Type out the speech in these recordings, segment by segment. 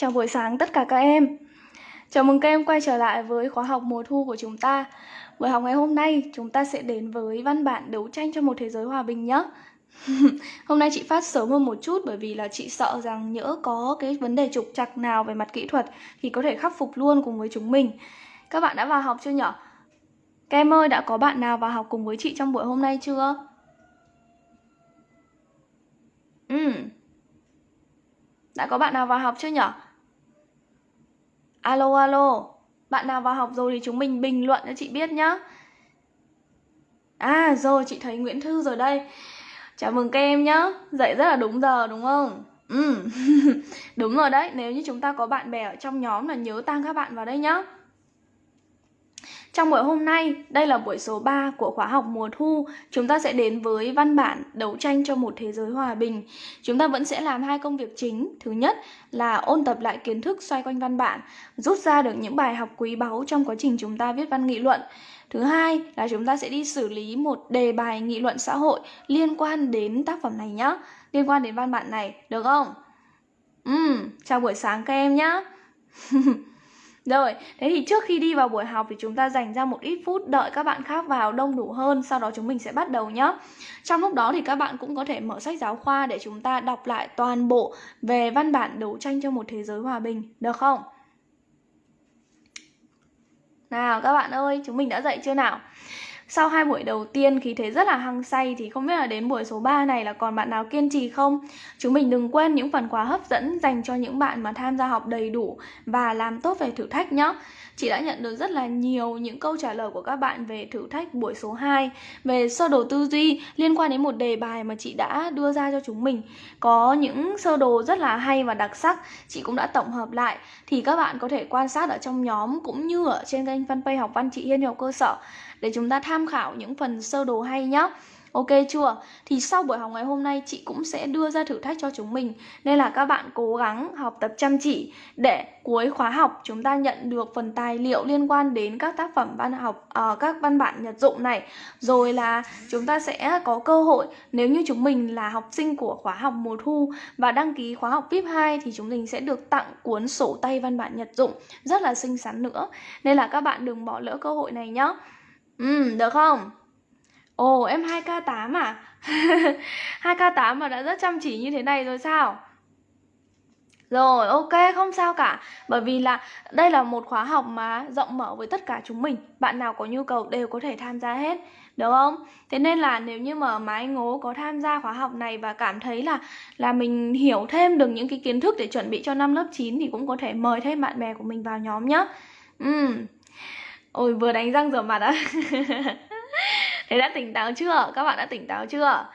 Chào buổi sáng tất cả các em Chào mừng các em quay trở lại với khóa học mùa thu của chúng ta Buổi học ngày hôm nay chúng ta sẽ đến với văn bản đấu tranh cho một thế giới hòa bình nhé Hôm nay chị phát sớm hơn một chút bởi vì là chị sợ rằng nhỡ có cái vấn đề trục trặc nào về mặt kỹ thuật thì có thể khắc phục luôn cùng với chúng mình Các bạn đã vào học chưa nhở? Các em ơi, đã có bạn nào vào học cùng với chị trong buổi hôm nay chưa? Ừ Đã có bạn nào vào học chưa nhở? Alo alo, bạn nào vào học rồi thì chúng mình bình luận cho chị biết nhá. À rồi, chị thấy Nguyễn Thư rồi đây. Chào mừng các em nhá. Dậy rất là đúng giờ đúng không? Ừ. đúng rồi đấy, nếu như chúng ta có bạn bè ở trong nhóm là nhớ tăng các bạn vào đây nhá. Trong buổi hôm nay, đây là buổi số 3 của khóa học mùa thu, chúng ta sẽ đến với văn bản đấu tranh cho một thế giới hòa bình. Chúng ta vẫn sẽ làm hai công việc chính. Thứ nhất là ôn tập lại kiến thức xoay quanh văn bản, rút ra được những bài học quý báu trong quá trình chúng ta viết văn nghị luận. Thứ hai là chúng ta sẽ đi xử lý một đề bài nghị luận xã hội liên quan đến tác phẩm này nhé, liên quan đến văn bản này, được không? Ừ, chào buổi sáng các em nhé. Rồi, thế thì trước khi đi vào buổi học thì chúng ta dành ra một ít phút đợi các bạn khác vào đông đủ hơn, sau đó chúng mình sẽ bắt đầu nhé. Trong lúc đó thì các bạn cũng có thể mở sách giáo khoa để chúng ta đọc lại toàn bộ về văn bản đấu tranh cho một thế giới hòa bình, được không? Nào các bạn ơi, chúng mình đã dậy chưa nào? Sau hai buổi đầu tiên khí thế rất là hăng say thì không biết là đến buổi số 3 này là còn bạn nào kiên trì không? Chúng mình đừng quên những phần quà hấp dẫn dành cho những bạn mà tham gia học đầy đủ và làm tốt về thử thách nhé. Chị đã nhận được rất là nhiều những câu trả lời của các bạn về thử thách buổi số 2 về sơ đồ tư duy liên quan đến một đề bài mà chị đã đưa ra cho chúng mình. Có những sơ đồ rất là hay và đặc sắc, chị cũng đã tổng hợp lại thì các bạn có thể quan sát ở trong nhóm cũng như ở trên kênh fanpage học văn chị Hiên học cơ sở để chúng ta tham khảo những phần sơ đồ hay nhá. Ok chưa? Thì sau buổi học ngày hôm nay chị cũng sẽ đưa ra thử thách cho chúng mình Nên là các bạn cố gắng học tập chăm chỉ Để cuối khóa học chúng ta nhận được phần tài liệu liên quan đến các tác phẩm văn học uh, Các văn bản nhật dụng này Rồi là chúng ta sẽ có cơ hội Nếu như chúng mình là học sinh của khóa học mùa thu Và đăng ký khóa học VIP 2 Thì chúng mình sẽ được tặng cuốn sổ tay văn bản nhật dụng Rất là xinh xắn nữa Nên là các bạn đừng bỏ lỡ cơ hội này nhé Ừ, được không? Ồ, em 2K8 à? 2K8 mà đã rất chăm chỉ như thế này rồi sao? Rồi, ok, không sao cả Bởi vì là đây là một khóa học mà rộng mở với tất cả chúng mình Bạn nào có nhu cầu đều có thể tham gia hết Được không? Thế nên là nếu như mà mái ngố có tham gia khóa học này Và cảm thấy là là mình hiểu thêm được những cái kiến thức để chuẩn bị cho năm lớp 9 Thì cũng có thể mời thêm bạn bè của mình vào nhóm nhé Ừ Ôi, vừa đánh răng rửa mặt á Thế đã tỉnh táo chưa? Các bạn đã tỉnh táo chưa?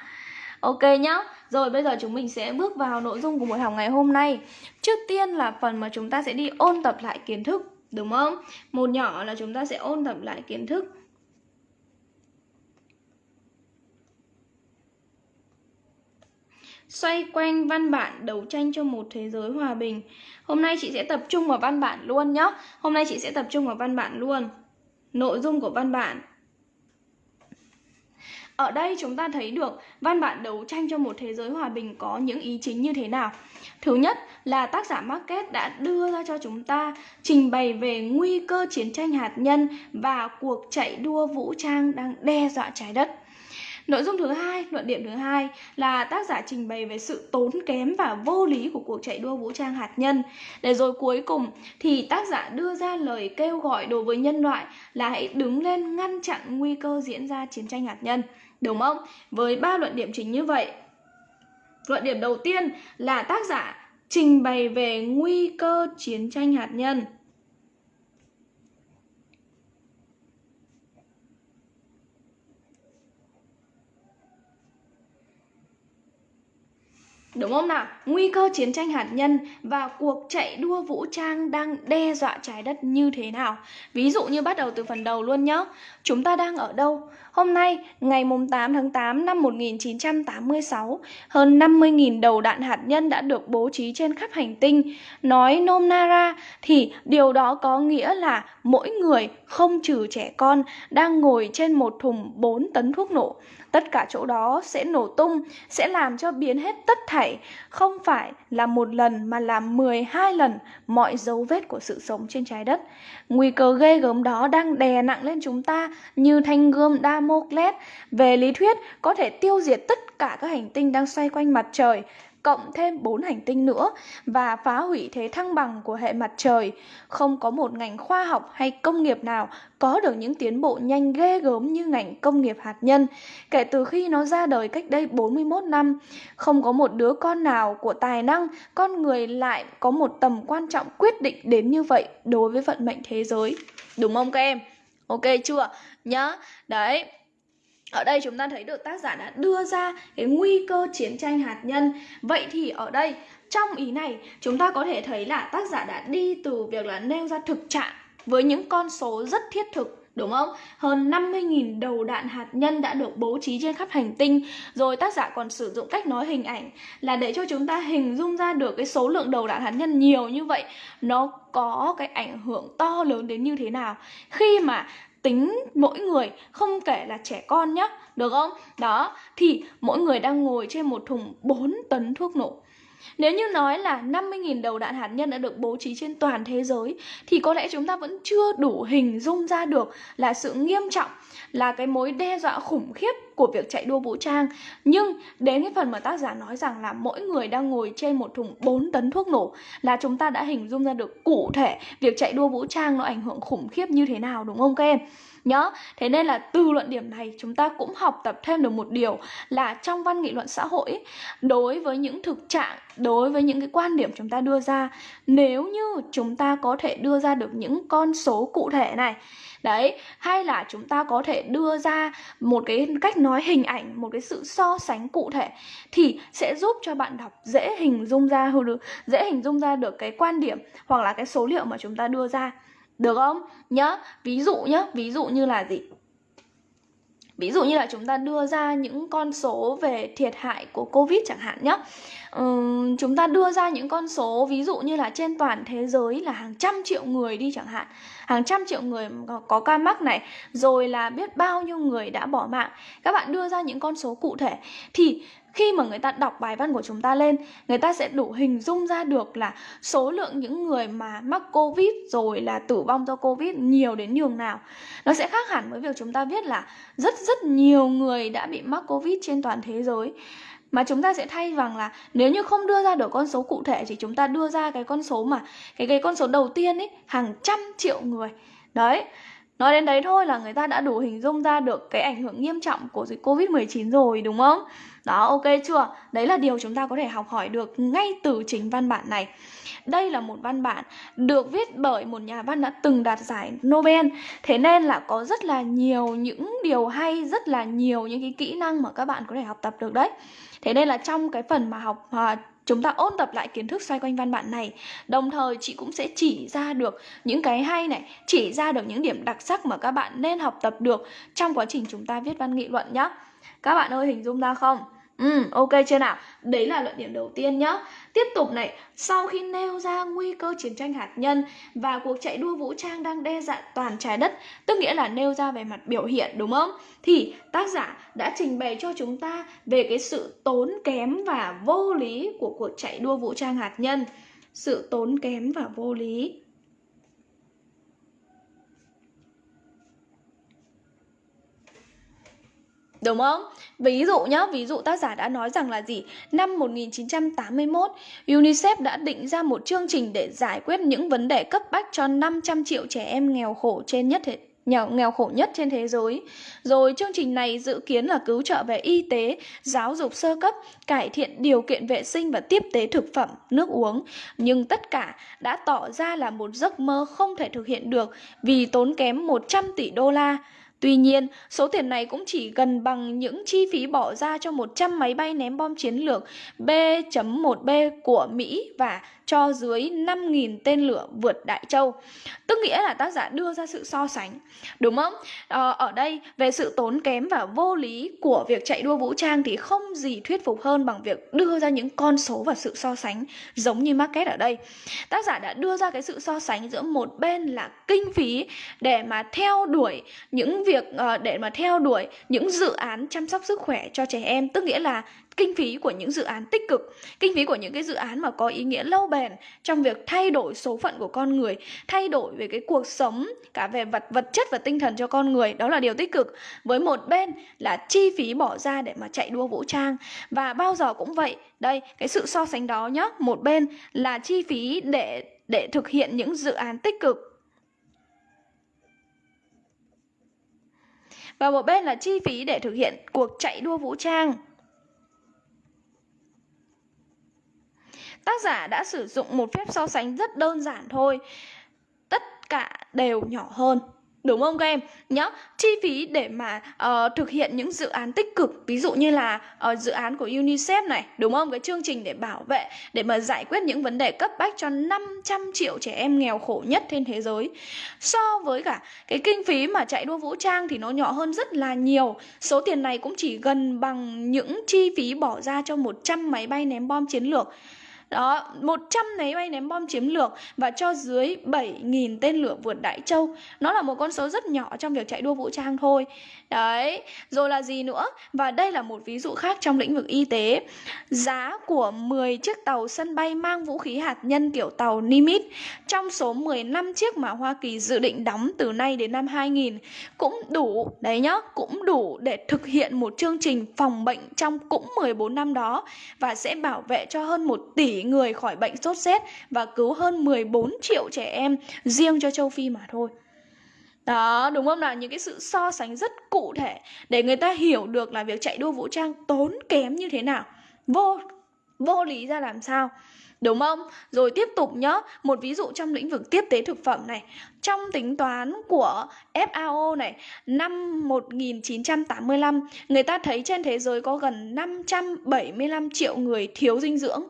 Ok nhá. Rồi bây giờ chúng mình sẽ bước vào nội dung của buổi học ngày hôm nay. Trước tiên là phần mà chúng ta sẽ đi ôn tập lại kiến thức, đúng không? Một nhỏ là chúng ta sẽ ôn tập lại kiến thức. Xoay quanh văn bản đấu tranh cho một thế giới hòa bình. Hôm nay chị sẽ tập trung vào văn bản luôn nhá. Hôm nay chị sẽ tập trung vào văn bản luôn. Nội dung của văn bản ở đây chúng ta thấy được văn bản đấu tranh cho một thế giới hòa bình có những ý chính như thế nào. Thứ nhất là tác giả Market đã đưa ra cho chúng ta trình bày về nguy cơ chiến tranh hạt nhân và cuộc chạy đua vũ trang đang đe dọa trái đất. Nội dung thứ hai, luận điểm thứ hai là tác giả trình bày về sự tốn kém và vô lý của cuộc chạy đua vũ trang hạt nhân. Để rồi cuối cùng thì tác giả đưa ra lời kêu gọi đối với nhân loại là hãy đứng lên ngăn chặn nguy cơ diễn ra chiến tranh hạt nhân. Đúng không? Với ba luận điểm chính như vậy. Luận điểm đầu tiên là tác giả trình bày về nguy cơ chiến tranh hạt nhân. Đúng không nào? Nguy cơ chiến tranh hạt nhân và cuộc chạy đua vũ trang đang đe dọa trái đất như thế nào? Ví dụ như bắt đầu từ phần đầu luôn nhé. Chúng ta đang ở đâu? Hôm nay, ngày 8 tháng 8 năm 1986, hơn 50.000 đầu đạn hạt nhân đã được bố trí trên khắp hành tinh. Nói nôm na ra thì điều đó có nghĩa là mỗi người, không trừ trẻ con, đang ngồi trên một thùng 4 tấn thuốc nổ. Tất cả chỗ đó sẽ nổ tung, sẽ làm cho biến hết tất thảy không phải là một lần mà là 12 lần mọi dấu vết của sự sống trên trái đất. Nguy cơ ghê gớm đó đang đè nặng lên chúng ta như thanh gươm đam Damocles. Về lý thuyết, có thể tiêu diệt tất cả các hành tinh đang xoay quanh mặt trời cộng thêm 4 hành tinh nữa và phá hủy thế thăng bằng của hệ mặt trời. Không có một ngành khoa học hay công nghiệp nào có được những tiến bộ nhanh ghê gớm như ngành công nghiệp hạt nhân. Kể từ khi nó ra đời cách đây 41 năm, không có một đứa con nào của tài năng, con người lại có một tầm quan trọng quyết định đến như vậy đối với vận mệnh thế giới. Đúng không các em? Ok chưa? Nhá. Đấy, ở đây chúng ta thấy được tác giả đã đưa ra cái nguy cơ chiến tranh hạt nhân vậy thì ở đây trong ý này chúng ta có thể thấy là tác giả đã đi từ việc là nêu ra thực trạng với những con số rất thiết thực đúng không? Hơn 50.000 đầu đạn hạt nhân đã được bố trí trên khắp hành tinh. Rồi tác giả còn sử dụng cách nói hình ảnh Là để cho chúng ta hình dung ra được cái số lượng đầu đạn hạt nhân nhiều như vậy, Nó có cái ảnh hưởng to lớn đến như thế nào. Khi mà tính mỗi người, không kể là trẻ con nhá, được không? Đó, thì mỗi người đang ngồi trên một thùng 4 tấn thuốc nổ nếu như nói là 50.000 đầu đạn hạt nhân đã được bố trí trên toàn thế giới, thì có lẽ chúng ta vẫn chưa đủ hình dung ra được là sự nghiêm trọng, là cái mối đe dọa khủng khiếp của việc chạy đua vũ trang. Nhưng đến cái phần mà tác giả nói rằng là mỗi người đang ngồi trên một thùng 4 tấn thuốc nổ, là chúng ta đã hình dung ra được cụ thể việc chạy đua vũ trang nó ảnh hưởng khủng khiếp như thế nào, đúng không các em? Nhớ. Thế nên là từ luận điểm này chúng ta cũng học tập thêm được một điều là trong văn nghị luận xã hội đối với những thực trạng, đối với những cái quan điểm chúng ta đưa ra, nếu như chúng ta có thể đưa ra được những con số cụ thể này, đấy, hay là chúng ta có thể đưa ra một cái cách nói hình ảnh, một cái sự so sánh cụ thể, thì sẽ giúp cho bạn đọc dễ hình dung ra được dễ hình dung ra được cái quan điểm hoặc là cái số liệu mà chúng ta đưa ra được không? Nhá ví dụ nhá ví dụ như là gì? Ví dụ như là chúng ta đưa ra những con số về thiệt hại của Covid chẳng hạn nhé uhm, Chúng ta đưa ra những con số ví dụ như là trên toàn thế giới là hàng trăm triệu người đi chẳng hạn. Hàng trăm triệu người có ca mắc này, Rồi là biết bao nhiêu người đã bỏ mạng. Các bạn đưa ra những con số cụ thể. Thì khi mà người ta đọc bài văn của chúng ta lên, người ta sẽ đủ hình dung ra được là số lượng những người mà mắc covid rồi là tử vong do covid nhiều đến nhường nào. Nó sẽ khác hẳn với việc chúng ta viết là rất rất nhiều người đã bị mắc covid trên toàn thế giới mà chúng ta sẽ thay bằng là nếu như không đưa ra được con số cụ thể thì chúng ta đưa ra cái con số mà, cái cái con số đầu tiên ấy, hàng trăm triệu người đấy, Nói đến đấy thôi là người ta đã đủ hình dung ra được cái ảnh hưởng nghiêm trọng của dịch Covid-19 rồi, đúng không? Đó, ok chưa? Đấy là điều chúng ta có thể học hỏi được ngay từ chính văn bản này. Đây là một văn bản được viết bởi một nhà văn đã từng đạt giải Nobel. Thế nên là có rất là nhiều những điều hay, rất là nhiều những cái kỹ năng mà các bạn có thể học tập được đấy. Thế nên là trong cái phần mà học à, chúng ta ôn tập lại kiến thức xoay quanh văn bản này đồng thời chị cũng sẽ chỉ ra được những cái hay này chỉ ra được những điểm đặc sắc mà các bạn nên học tập được trong quá trình chúng ta viết văn nghị luận nhé các bạn ơi hình dung ra không Ừ, ok chưa nào? Đấy là luận điểm đầu tiên nhá. Tiếp tục này, sau khi nêu ra nguy cơ chiến tranh hạt nhân và cuộc chạy đua vũ trang đang đe dọa toàn trái đất, tức nghĩa là nêu ra về mặt biểu hiện đúng không? Thì tác giả đã trình bày cho chúng ta về cái sự tốn kém và vô lý của cuộc chạy đua vũ trang hạt nhân. Sự tốn kém và vô lý Đúng không? Ví dụ nhá, ví dụ tác giả đã nói rằng là gì? Năm 1981, UNICEF đã định ra một chương trình để giải quyết những vấn đề cấp bách cho 500 triệu trẻ em nghèo khổ trên nhất thế nghèo, nghèo khổ nhất trên thế giới. Rồi chương trình này dự kiến là cứu trợ về y tế, giáo dục sơ cấp, cải thiện điều kiện vệ sinh và tiếp tế thực phẩm, nước uống. Nhưng tất cả đã tỏ ra là một giấc mơ không thể thực hiện được vì tốn kém 100 tỷ đô la. Tuy nhiên, số tiền này cũng chỉ gần bằng những chi phí bỏ ra cho 100 máy bay ném bom chiến lược B.1B của Mỹ và cho dưới 5.000 tên lửa vượt Đại Châu. Tức nghĩa là tác giả đưa ra sự so sánh, đúng không? À, ở đây về sự tốn kém và vô lý của việc chạy đua vũ trang thì không gì thuyết phục hơn bằng việc đưa ra những con số và sự so sánh giống như market ở đây. Tác giả đã đưa ra cái sự so sánh giữa một bên là kinh phí để mà theo đuổi những việc uh, để mà theo đuổi những dự án chăm sóc sức khỏe cho trẻ em, tức nghĩa là kinh phí của những dự án tích cực, kinh phí của những cái dự án mà có ý nghĩa lâu bền trong việc thay đổi số phận của con người, thay đổi về cái cuộc sống cả về vật vật chất và tinh thần cho con người, đó là điều tích cực. Với một bên là chi phí bỏ ra để mà chạy đua vũ trang và bao giờ cũng vậy. Đây, cái sự so sánh đó nhá, một bên là chi phí để để thực hiện những dự án tích cực và một bên là chi phí để thực hiện cuộc chạy đua vũ trang. Tác giả đã sử dụng một phép so sánh rất đơn giản thôi. Tất cả đều nhỏ hơn. Đúng không các em? Nhá, chi phí để mà uh, thực hiện những dự án tích cực Ví dụ như là uh, dự án của UNICEF này Đúng không? Cái chương trình để bảo vệ Để mà giải quyết những vấn đề cấp bách cho 500 triệu trẻ em nghèo khổ nhất trên thế giới So với cả cái kinh phí mà chạy đua vũ trang thì nó nhỏ hơn rất là nhiều Số tiền này cũng chỉ gần bằng những chi phí bỏ ra cho 100 máy bay ném bom chiến lược đó, 100 máy bay ném bom chiến lược và cho dưới 7.000 tên lửa vượt Đại Châu. Nó là một con số rất nhỏ trong việc chạy đua vũ trang thôi. Đấy, rồi là gì nữa? Và đây là một ví dụ khác trong lĩnh vực y tế. Giá của 10 chiếc tàu sân bay mang vũ khí hạt nhân kiểu tàu Nimitz trong số 15 chiếc mà Hoa Kỳ dự định đóng từ nay đến năm 2000 cũng đủ, đấy nhá, cũng đủ để thực hiện một chương trình phòng bệnh trong cũng 14 năm đó và sẽ bảo vệ cho hơn 1 tỷ người khỏi bệnh sốt rét và cứu hơn 14 triệu trẻ em riêng cho châu Phi mà thôi. Đó, đúng không nào? Những cái sự so sánh rất cụ thể để người ta hiểu được là việc chạy đua vũ trang tốn kém như thế nào. Vô vô lý ra làm sao? Đúng không? Rồi tiếp tục nhá, một ví dụ trong lĩnh vực tiếp tế thực phẩm này. Trong tính toán của FAO này, năm 1985, người ta thấy trên thế giới có gần 575 triệu người thiếu dinh dưỡng.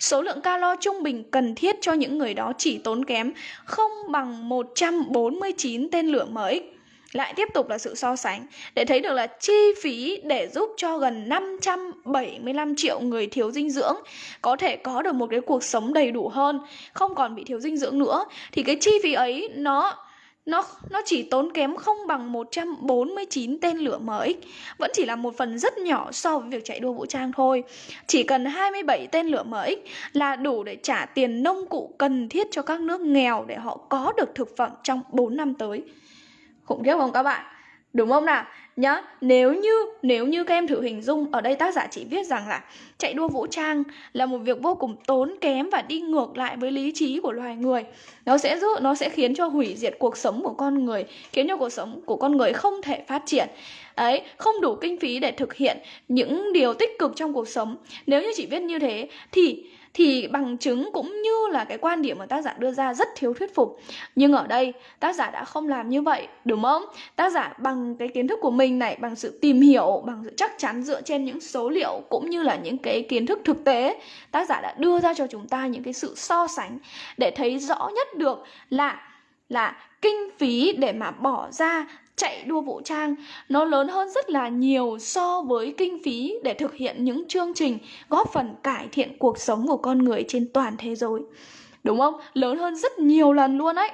Số lượng calo trung bình cần thiết cho những người đó chỉ tốn kém không bằng 149 tên lửa MX lại tiếp tục là sự so sánh để thấy được là chi phí để giúp cho gần 575 triệu người thiếu dinh dưỡng có thể có được một cái cuộc sống đầy đủ hơn, không còn bị thiếu dinh dưỡng nữa thì cái chi phí ấy nó nó nó chỉ tốn kém không bằng 149 tên lửa MX, vẫn chỉ là một phần rất nhỏ so với việc chạy đua vũ trang thôi. Chỉ cần 27 tên lửa MX là đủ để trả tiền nông cụ cần thiết cho các nước nghèo để họ có được thực phẩm trong 4 năm tới khủng khiếp không các bạn? Đúng không nào? Nhá, nếu như nếu như các em thử hình dung, ở đây tác giả chỉ viết rằng là chạy đua vũ trang là một việc vô cùng tốn kém và đi ngược lại với lý trí của loài người. Nó sẽ giúp, nó sẽ khiến cho hủy diệt cuộc sống của con người, khiến cho cuộc sống của con người không thể phát triển. Ấy, không đủ kinh phí để thực hiện những điều tích cực trong cuộc sống. Nếu như chỉ viết như thế, thì thì bằng chứng cũng như là cái quan điểm mà tác giả đưa ra rất thiếu thuyết phục. Nhưng ở đây, tác giả đã không làm như vậy, đúng không? Tác giả bằng cái kiến thức của mình này, bằng sự tìm hiểu, bằng sự chắc chắn dựa trên những số liệu cũng như là những cái kiến thức thực tế, tác giả đã đưa ra cho chúng ta những cái sự so sánh để thấy rõ nhất được là là kinh phí để mà bỏ ra chạy đua vũ trang nó lớn hơn rất là nhiều so với kinh phí để thực hiện những chương trình góp phần cải thiện cuộc sống của con người trên toàn thế giới. Đúng không? Lớn hơn rất nhiều lần luôn ấy.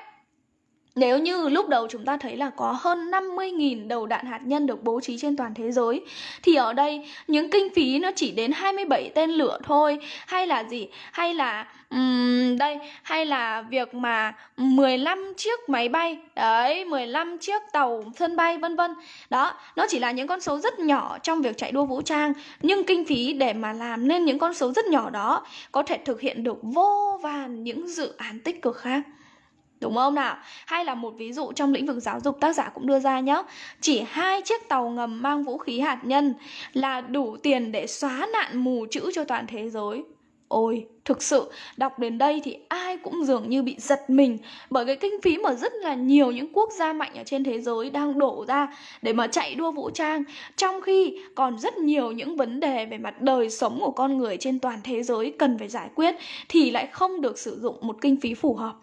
Nếu như lúc đầu chúng ta thấy là có hơn 50.000 đầu đạn hạt nhân được bố trí trên toàn thế giới Thì ở đây những kinh phí nó chỉ đến 27 tên lửa thôi. Hay là gì? Hay là um, đây Hay là việc mà 15 chiếc máy bay Đấy 15 chiếc tàu sân bay vân vân. Đó Nó chỉ là những con số rất nhỏ trong việc chạy đua vũ trang Nhưng kinh phí để mà làm nên những con số rất nhỏ đó Có thể thực hiện được vô vàn những dự án tích cực khác. Đúng không nào? Hay là một ví dụ trong lĩnh vực giáo dục tác giả cũng đưa ra nhé Chỉ hai chiếc tàu ngầm mang vũ khí hạt nhân là đủ tiền để xóa nạn mù chữ cho toàn thế giới. Ôi, thực sự đọc đến đây thì ai cũng dường như bị giật mình Bởi cái kinh phí mà rất là nhiều những quốc gia mạnh ở trên thế giới đang đổ ra để mà chạy đua vũ trang Trong khi còn rất nhiều những vấn đề về mặt đời sống của con người trên toàn thế giới cần phải giải quyết Thì lại không được sử dụng một kinh phí phù hợp.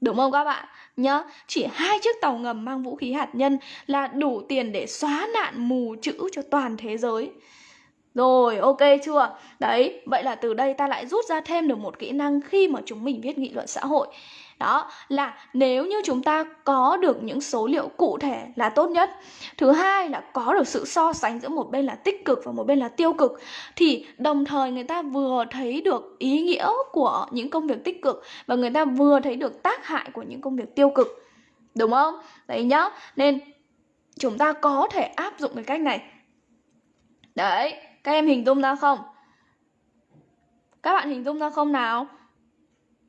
Đúng không các bạn? nhớ chỉ hai chiếc tàu ngầm mang vũ khí hạt nhân là đủ tiền để xóa nạn mù chữ cho toàn thế giới. Rồi, ok chưa? Đấy, vậy là từ đây ta lại rút ra thêm được một kỹ năng khi mà chúng mình viết nghị luận xã hội. Đó là nếu như chúng ta có được những số liệu cụ thể là tốt nhất. Thứ hai là có được sự so sánh giữa một bên là tích cực và một bên là tiêu cực thì đồng thời người ta vừa thấy được ý nghĩa của những công việc tích cực và người ta vừa thấy được tác hại của những công việc tiêu cực. Đúng không? Đấy nhá. Nên chúng ta có thể áp dụng cái cách này. Đấy, các em hình dung ra không? Các bạn hình dung ra không nào?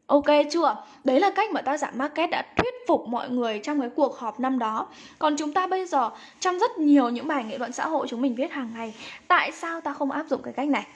Ok chưa? Đấy là cách mà tác giả market đã thuyết phục mọi người trong cái cuộc họp năm đó. Còn chúng ta bây giờ trong rất nhiều những bài nghị luận xã hội chúng mình viết hàng ngày, tại sao ta không áp dụng cái cách này?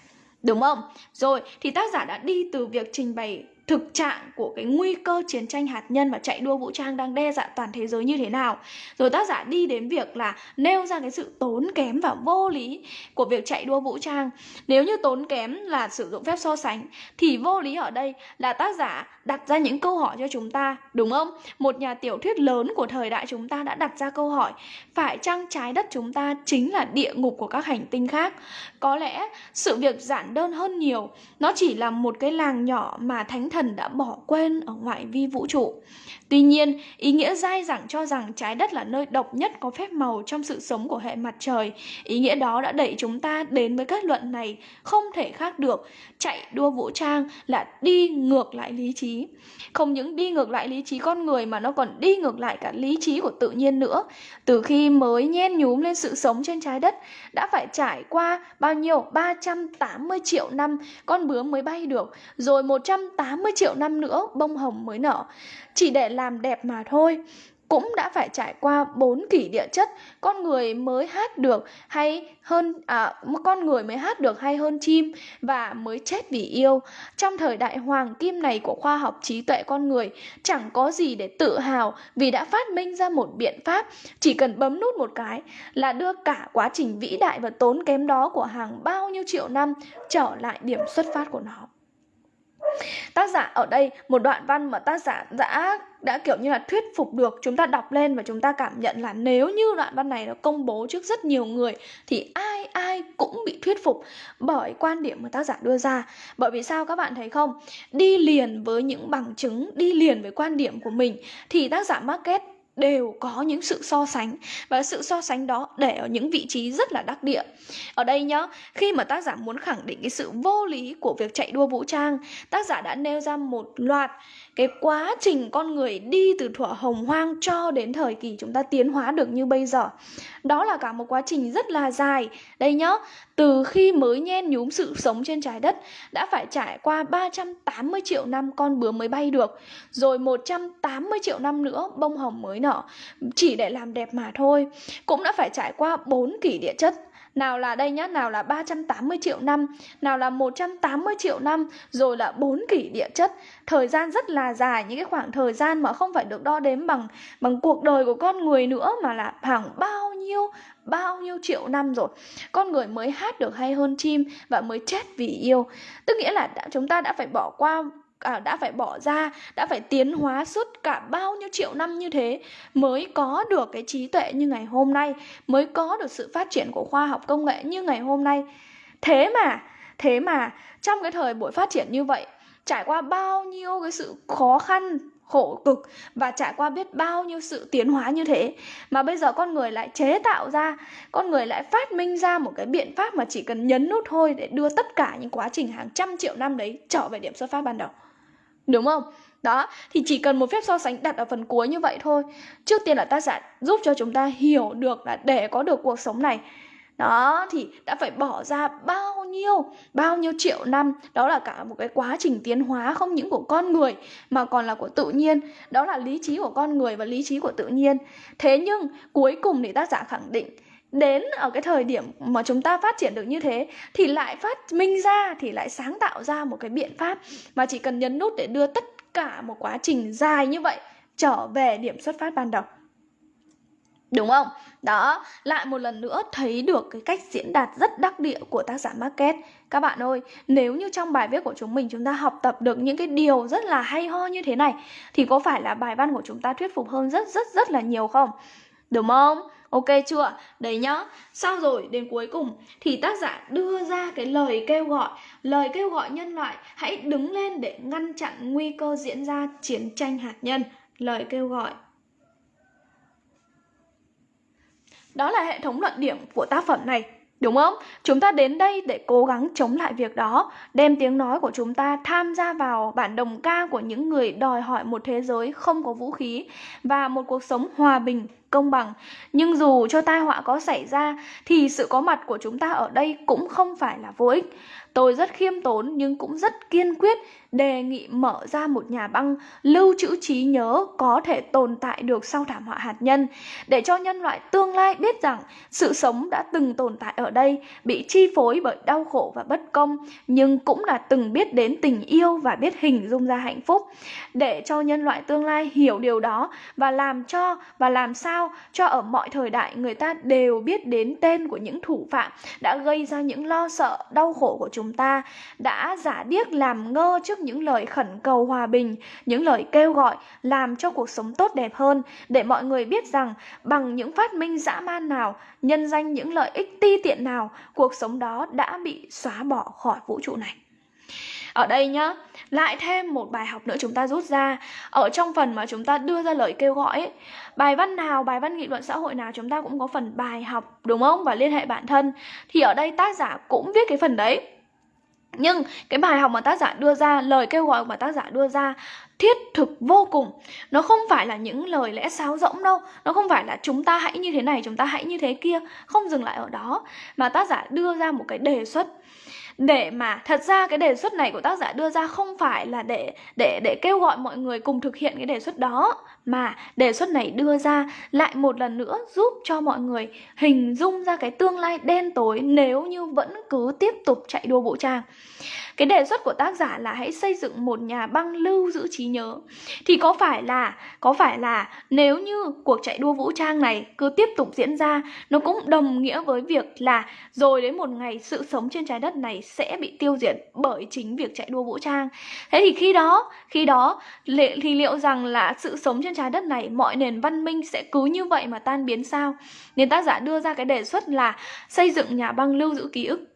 Đúng không? Rồi, thì tác giả đã đi từ việc trình bày thực trạng của cái nguy cơ chiến tranh hạt nhân và chạy đua vũ trang đang đe dọa toàn thế giới như thế nào. Rồi tác giả đi đến việc là nêu ra cái sự tốn kém và vô lý của việc chạy đua vũ trang. Nếu như tốn kém là sử dụng phép so sánh thì vô lý ở đây là tác giả đặt ra những câu hỏi cho chúng ta, đúng không? Một nhà tiểu thuyết lớn của thời đại chúng ta đã đặt ra câu hỏi phải chăng trái đất chúng ta chính là địa ngục của các hành tinh khác? Có lẽ sự việc giản đơn hơn nhiều, nó chỉ là một cái làng nhỏ mà thánh thần đã bỏ quên ở ngoại vi vũ trụ. Tuy nhiên, ý nghĩa dai dẳng cho rằng trái đất là nơi độc nhất có phép màu trong sự sống của hệ mặt trời. Ý nghĩa đó đã đẩy chúng ta đến với kết luận này không thể khác được. Chạy đua vũ trang là đi ngược lại lý trí. Không những đi ngược lại lý trí con người mà nó còn đi ngược lại cả lý trí của tự nhiên nữa. Từ khi mới nhen nhúm lên sự sống trên trái đất, đã phải trải qua bao nhiêu? 380 triệu năm con bướm mới bay được, rồi 180 triệu năm nữa bông hồng mới nở chỉ để làm đẹp mà thôi. Cũng đã phải trải qua bốn kỷ địa chất con người mới hát được hay hơn à, con người mới hát được hay hơn chim và mới chết vì yêu. Trong thời đại hoàng kim này của khoa học trí tuệ con người chẳng có gì để tự hào vì đã phát minh ra một biện pháp. Chỉ cần bấm nút một cái là đưa cả quá trình vĩ đại và tốn kém đó của hàng bao nhiêu triệu năm trở lại điểm xuất phát của nó tác giả ở đây, một đoạn văn mà tác giả đã đã kiểu như là thuyết phục được chúng ta đọc lên và chúng ta cảm nhận là nếu như đoạn văn này nó công bố trước rất nhiều người thì ai ai cũng bị thuyết phục bởi quan điểm mà tác giả đưa ra. Bởi vì sao các bạn thấy không? Đi liền với những bằng chứng, đi liền với quan điểm của mình thì tác giả market đều có những sự so sánh và sự so sánh đó để ở những vị trí rất là đắc địa. Ở đây nhá, khi mà tác giả muốn khẳng định cái sự vô lý của việc chạy đua vũ trang, tác giả đã nêu ra một loạt cái quá trình con người đi từ thuở hồng hoang cho đến thời kỳ chúng ta tiến hóa được như bây giờ. Đó là cả một quá trình rất là dài. Đây nhá, từ khi mới nhen nhúm sự sống trên trái đất đã phải trải qua 380 triệu năm con bướm mới bay được, rồi 180 triệu năm nữa bông hồng mới nở, chỉ để làm đẹp mà thôi. Cũng đã phải trải qua 4 kỷ địa chất nào là đây nhá, nào là 380 triệu năm, nào là 180 triệu năm, rồi là 4 kỷ địa chất. Thời gian rất là dài, những cái khoảng thời gian mà không phải được đo đếm bằng bằng cuộc đời của con người nữa mà là hàng bao nhiêu bao nhiêu triệu năm rồi con người mới hát được hay hơn chim và mới chết vì yêu tức nghĩa là đã, chúng ta đã phải bỏ qua à, đã phải bỏ ra đã phải tiến hóa suốt cả bao nhiêu triệu năm như thế mới có được cái trí tuệ như ngày hôm nay mới có được sự phát triển của khoa học công nghệ như ngày hôm nay. Thế mà thế mà trong cái thời buổi phát triển như vậy trải qua bao nhiêu cái sự khó khăn khổ cực và trải qua biết bao nhiêu sự tiến hóa như thế mà bây giờ con người lại chế tạo ra con người lại phát minh ra một cái biện pháp mà chỉ cần nhấn nút thôi để đưa tất cả những quá trình hàng trăm triệu năm đấy trở về điểm xuất phát ban đầu. Đúng không? Đó, thì chỉ cần một phép so sánh đặt ở phần cuối như vậy thôi. Trước tiên là tác giả giúp cho chúng ta hiểu được là để có được cuộc sống này đó thì đã phải bỏ ra bao nhiêu bao nhiêu triệu năm đó là cả một cái quá trình tiến hóa không những của con người mà còn là của tự nhiên đó là lý trí của con người và lý trí của tự nhiên thế nhưng cuối cùng thì tác giả khẳng định đến ở cái thời điểm mà chúng ta phát triển được như thế thì lại phát minh ra thì lại sáng tạo ra một cái biện pháp mà chỉ cần nhấn nút để đưa tất cả một quá trình dài như vậy trở về điểm xuất phát ban đầu Đúng không? Đó, lại một lần nữa thấy được cái cách diễn đạt rất đắc địa của tác giả Market. Các bạn ơi, nếu như trong bài viết của chúng mình chúng ta học tập được những cái điều rất là hay ho như thế này thì có phải là bài văn của chúng ta thuyết phục hơn rất rất rất là nhiều không? Đúng không? Ok chưa? Đấy nhá. Sau rồi đến cuối cùng thì tác giả đưa ra cái lời kêu gọi, lời kêu gọi nhân loại hãy đứng lên để ngăn chặn nguy cơ diễn ra chiến tranh hạt nhân. Lời kêu gọi. Đó là hệ thống luận điểm của tác phẩm này. Đúng không? Chúng ta đến đây để cố gắng chống lại việc đó, đem tiếng nói của chúng ta tham gia vào bản đồng ca của những người đòi hỏi một thế giới không có vũ khí và một cuộc sống hòa bình, công bằng. Nhưng dù cho tai họa có xảy ra thì sự có mặt của chúng ta ở đây cũng không phải là vô ích. Tôi rất khiêm tốn nhưng cũng rất kiên quyết đề nghị mở ra một nhà băng lưu trữ trí nhớ có thể tồn tại được sau thảm họa hạt nhân, để cho nhân loại tương lai biết rằng sự sống đã từng tồn tại ở đây, bị chi phối bởi đau khổ và bất công, nhưng cũng là từng biết đến tình yêu và biết hình dung ra hạnh phúc. Để cho nhân loại tương lai hiểu điều đó và làm cho và làm sao cho ở mọi thời đại người ta đều biết đến tên của những thủ phạm đã gây ra những lo sợ, đau khổ của chúng ta, đã giả điếc làm ngơ trước những lời khẩn cầu hòa bình, những lời kêu gọi làm cho cuộc sống tốt đẹp hơn để mọi người biết rằng bằng những phát minh dã man nào, nhân danh những lợi ích ti tiện nào, cuộc sống đó đã bị xóa bỏ khỏi vũ trụ này. Ở đây nhá, lại thêm một bài học nữa chúng ta rút ra Ở trong phần mà chúng ta đưa ra lời kêu gọi ấy, Bài văn nào, bài văn nghị luận xã hội nào chúng ta cũng có phần bài học đúng không? Và liên hệ bản thân Thì ở đây tác giả cũng viết cái phần đấy nhưng cái bài học mà tác giả đưa ra, lời kêu gọi mà tác giả đưa ra thiết thực vô cùng. Nó không phải là những lời lẽ sáo rỗng đâu. Nó không phải là chúng ta hãy như thế này, chúng ta hãy như thế kia. Không dừng lại ở đó. Mà tác giả đưa ra một cái đề xuất. Để mà, thật ra cái đề xuất này của tác giả đưa ra không phải là để để để kêu gọi mọi người cùng thực hiện cái đề xuất đó mà đề xuất này đưa ra lại một lần nữa giúp cho mọi người hình dung ra cái tương lai đen tối nếu như vẫn cứ tiếp tục chạy đua vũ trang. Cái đề xuất của tác giả là hãy xây dựng một nhà băng lưu giữ trí nhớ. Thì có phải là, có phải là nếu như cuộc chạy đua vũ trang này cứ tiếp tục diễn ra, nó cũng đồng nghĩa với việc là rồi đến một ngày sự sống trên trái đất này sẽ bị tiêu diệt bởi chính việc chạy đua vũ trang? Thế thì khi đó khi đó thì liệu rằng là sự sống trên trái đất này, mọi nền văn minh sẽ cứ như vậy mà tan biến sao? Nên tác giả đưa ra cái đề xuất là xây dựng nhà băng lưu giữ ký ức.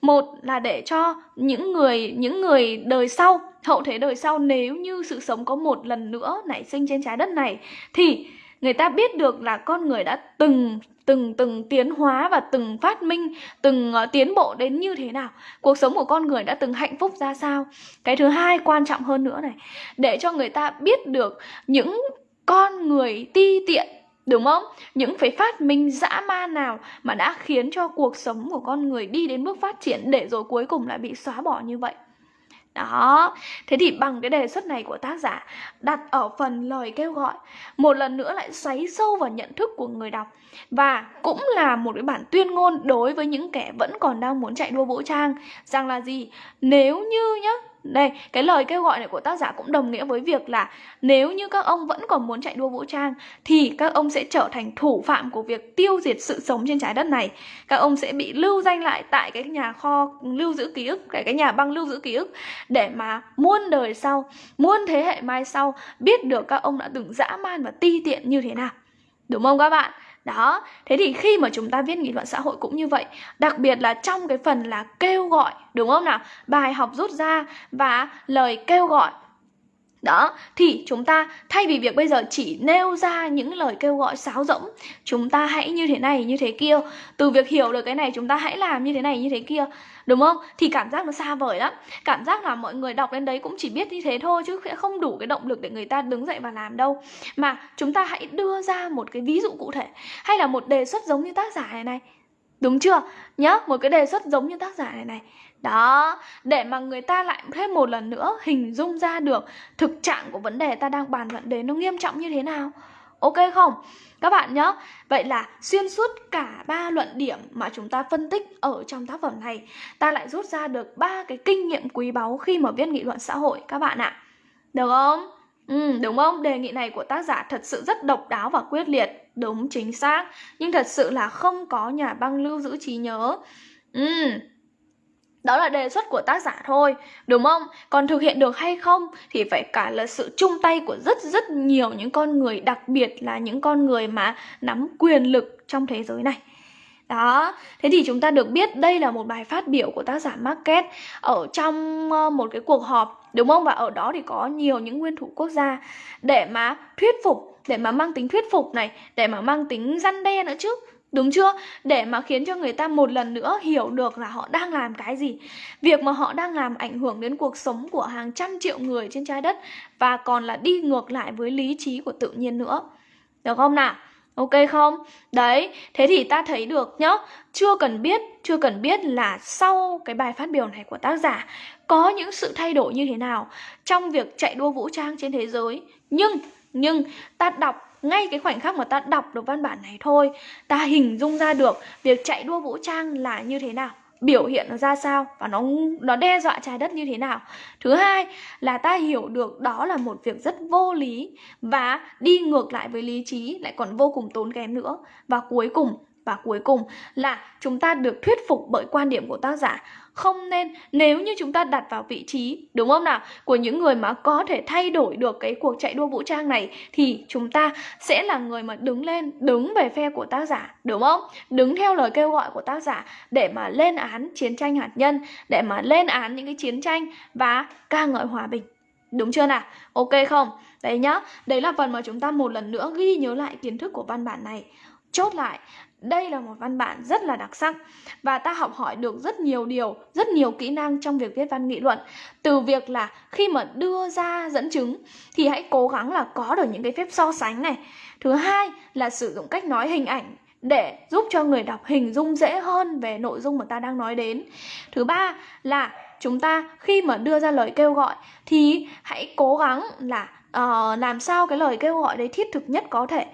Một là để cho những người những người đời sau, hậu thế đời sau, nếu như sự sống có một lần nữa nảy sinh trên trái đất này, thì người ta biết được là con người đã từng từng từng tiến hóa và từng phát minh từng uh, tiến bộ đến như thế nào cuộc sống của con người đã từng hạnh phúc ra sao cái thứ hai quan trọng hơn nữa này để cho người ta biết được những con người ti tiện Đúng không? Những phải phát minh dã man nào mà đã khiến cho cuộc sống của con người đi đến bước phát triển để rồi cuối cùng lại bị xóa bỏ như vậy. Đó, thế thì bằng cái đề xuất này của tác giả đặt ở phần lời kêu gọi Một lần nữa lại xoáy sâu vào nhận thức của người đọc. Và cũng là một cái bản tuyên ngôn đối với những kẻ vẫn còn đang muốn chạy đua vũ trang. Rằng là gì? Nếu như nhá, đây, cái lời kêu gọi này của tác giả cũng đồng nghĩa với việc là nếu như các ông vẫn còn muốn chạy đua vũ trang thì các ông sẽ trở thành thủ phạm của việc tiêu diệt sự sống trên trái đất này. Các ông sẽ bị lưu danh lại tại cái nhà kho lưu giữ ký ức, cái cái nhà băng lưu giữ ký ức để mà muôn đời sau, muôn thế hệ mai sau biết được các ông đã từng dã man và ti tiện như thế nào. Đúng không các bạn? Đó, thế thì khi mà chúng ta viết nghị luận xã hội cũng như vậy Đặc biệt là trong cái phần là kêu gọi, đúng không nào? Bài học rút ra và lời kêu gọi đó, thì chúng ta thay vì việc bây giờ chỉ nêu ra những lời kêu gọi sáo rỗng Chúng ta hãy như thế này, như thế kia. Từ việc hiểu được cái này chúng ta hãy làm như thế này, như thế kia. Đúng không? Thì cảm giác nó xa vời lắm. Cảm giác là mọi người đọc lên đấy cũng chỉ biết như thế thôi Chứ sẽ không đủ cái động lực để người ta đứng dậy và làm đâu. Mà chúng ta hãy đưa ra một cái ví dụ cụ thể Hay là một đề xuất giống như tác giả này này. Đúng chưa? Nhá, một cái đề xuất giống như tác giả này này đó, để mà người ta lại thêm một lần nữa hình dung ra được thực trạng của vấn đề ta đang bàn luận đến nó nghiêm trọng như thế nào. Ok không? Các bạn nhé, vậy là xuyên suốt cả ba luận điểm mà chúng ta phân tích ở trong tác phẩm này, ta lại rút ra được ba cái kinh nghiệm quý báu khi mà viết nghị luận xã hội các bạn ạ. Được không? Ừ, đúng không? Đề nghị này của tác giả thật sự rất độc đáo và quyết liệt. Đúng, chính xác. Nhưng thật sự là không có nhà băng lưu giữ trí nhớ. Ừ, đó là đề xuất của tác giả thôi đúng không còn thực hiện được hay không thì phải cả là sự chung tay của rất rất nhiều những con người đặc biệt là những con người mà nắm quyền lực trong thế giới này đó, thế thì chúng ta được biết đây là một bài phát biểu của tác giả market ở trong ờ, một cái cuộc họp đúng không? Và ở đó thì có nhiều những nguyên thủ quốc gia để mà thuyết phục, để mà mang tính thuyết phục này, để mà mang tính răn đe nữa chứ. Đúng chưa? Để mà khiến cho người ta một lần nữa hiểu được là họ đang làm cái gì Việc mà họ đang làm ảnh hưởng đến cuộc sống của hàng trăm triệu người trên trái đất Và còn là đi ngược lại với lý trí của tự nhiên nữa Được không nào? Ok không? Đấy, thế thì ta thấy được nhá Chưa cần biết, chưa cần biết là sau cái bài phát biểu này của tác giả Có những sự thay đổi như thế nào Trong việc chạy đua vũ trang trên thế giới Nhưng, nhưng ta đọc ngay cái khoảnh khắc mà ta đọc được văn bản này thôi, Ta hình dung ra được việc chạy đua vũ trang là như thế nào, biểu hiện nó ra sao và nó nó đe dọa trái đất như thế nào. Thứ hai là ta hiểu được đó là một việc rất vô lý và đi ngược lại với lý trí lại còn vô cùng tốn kém nữa. Và cuối cùng và cuối cùng là chúng ta được thuyết phục bởi quan điểm của tác giả không nên nếu như chúng ta đặt vào vị trí đúng không nào của những người mà có thể thay đổi được cái cuộc chạy đua vũ trang này thì chúng ta sẽ là người mà đứng lên đứng về phe của tác giả đúng không đứng theo lời kêu gọi của tác giả để mà lên án chiến tranh hạt nhân để mà lên án những cái chiến tranh và ca ngợi hòa bình Đúng chưa nào? Ok không? Đấy nhá, đấy là phần mà chúng ta một lần nữa ghi nhớ lại kiến thức của văn bản này Chốt lại, đây là một văn bản rất là đặc sắc và ta học hỏi được rất nhiều điều, rất nhiều kỹ năng trong việc viết văn nghị luận. Từ việc là khi mà đưa ra dẫn chứng thì hãy cố gắng là có được những cái phép so sánh này. Thứ hai là sử dụng cách nói hình ảnh để giúp cho người đọc hình dung dễ hơn về nội dung mà ta đang nói đến. Thứ ba là chúng ta khi mà đưa ra lời kêu gọi thì hãy cố gắng là uh, làm sao cái lời kêu gọi đấy thiết thực nhất có thể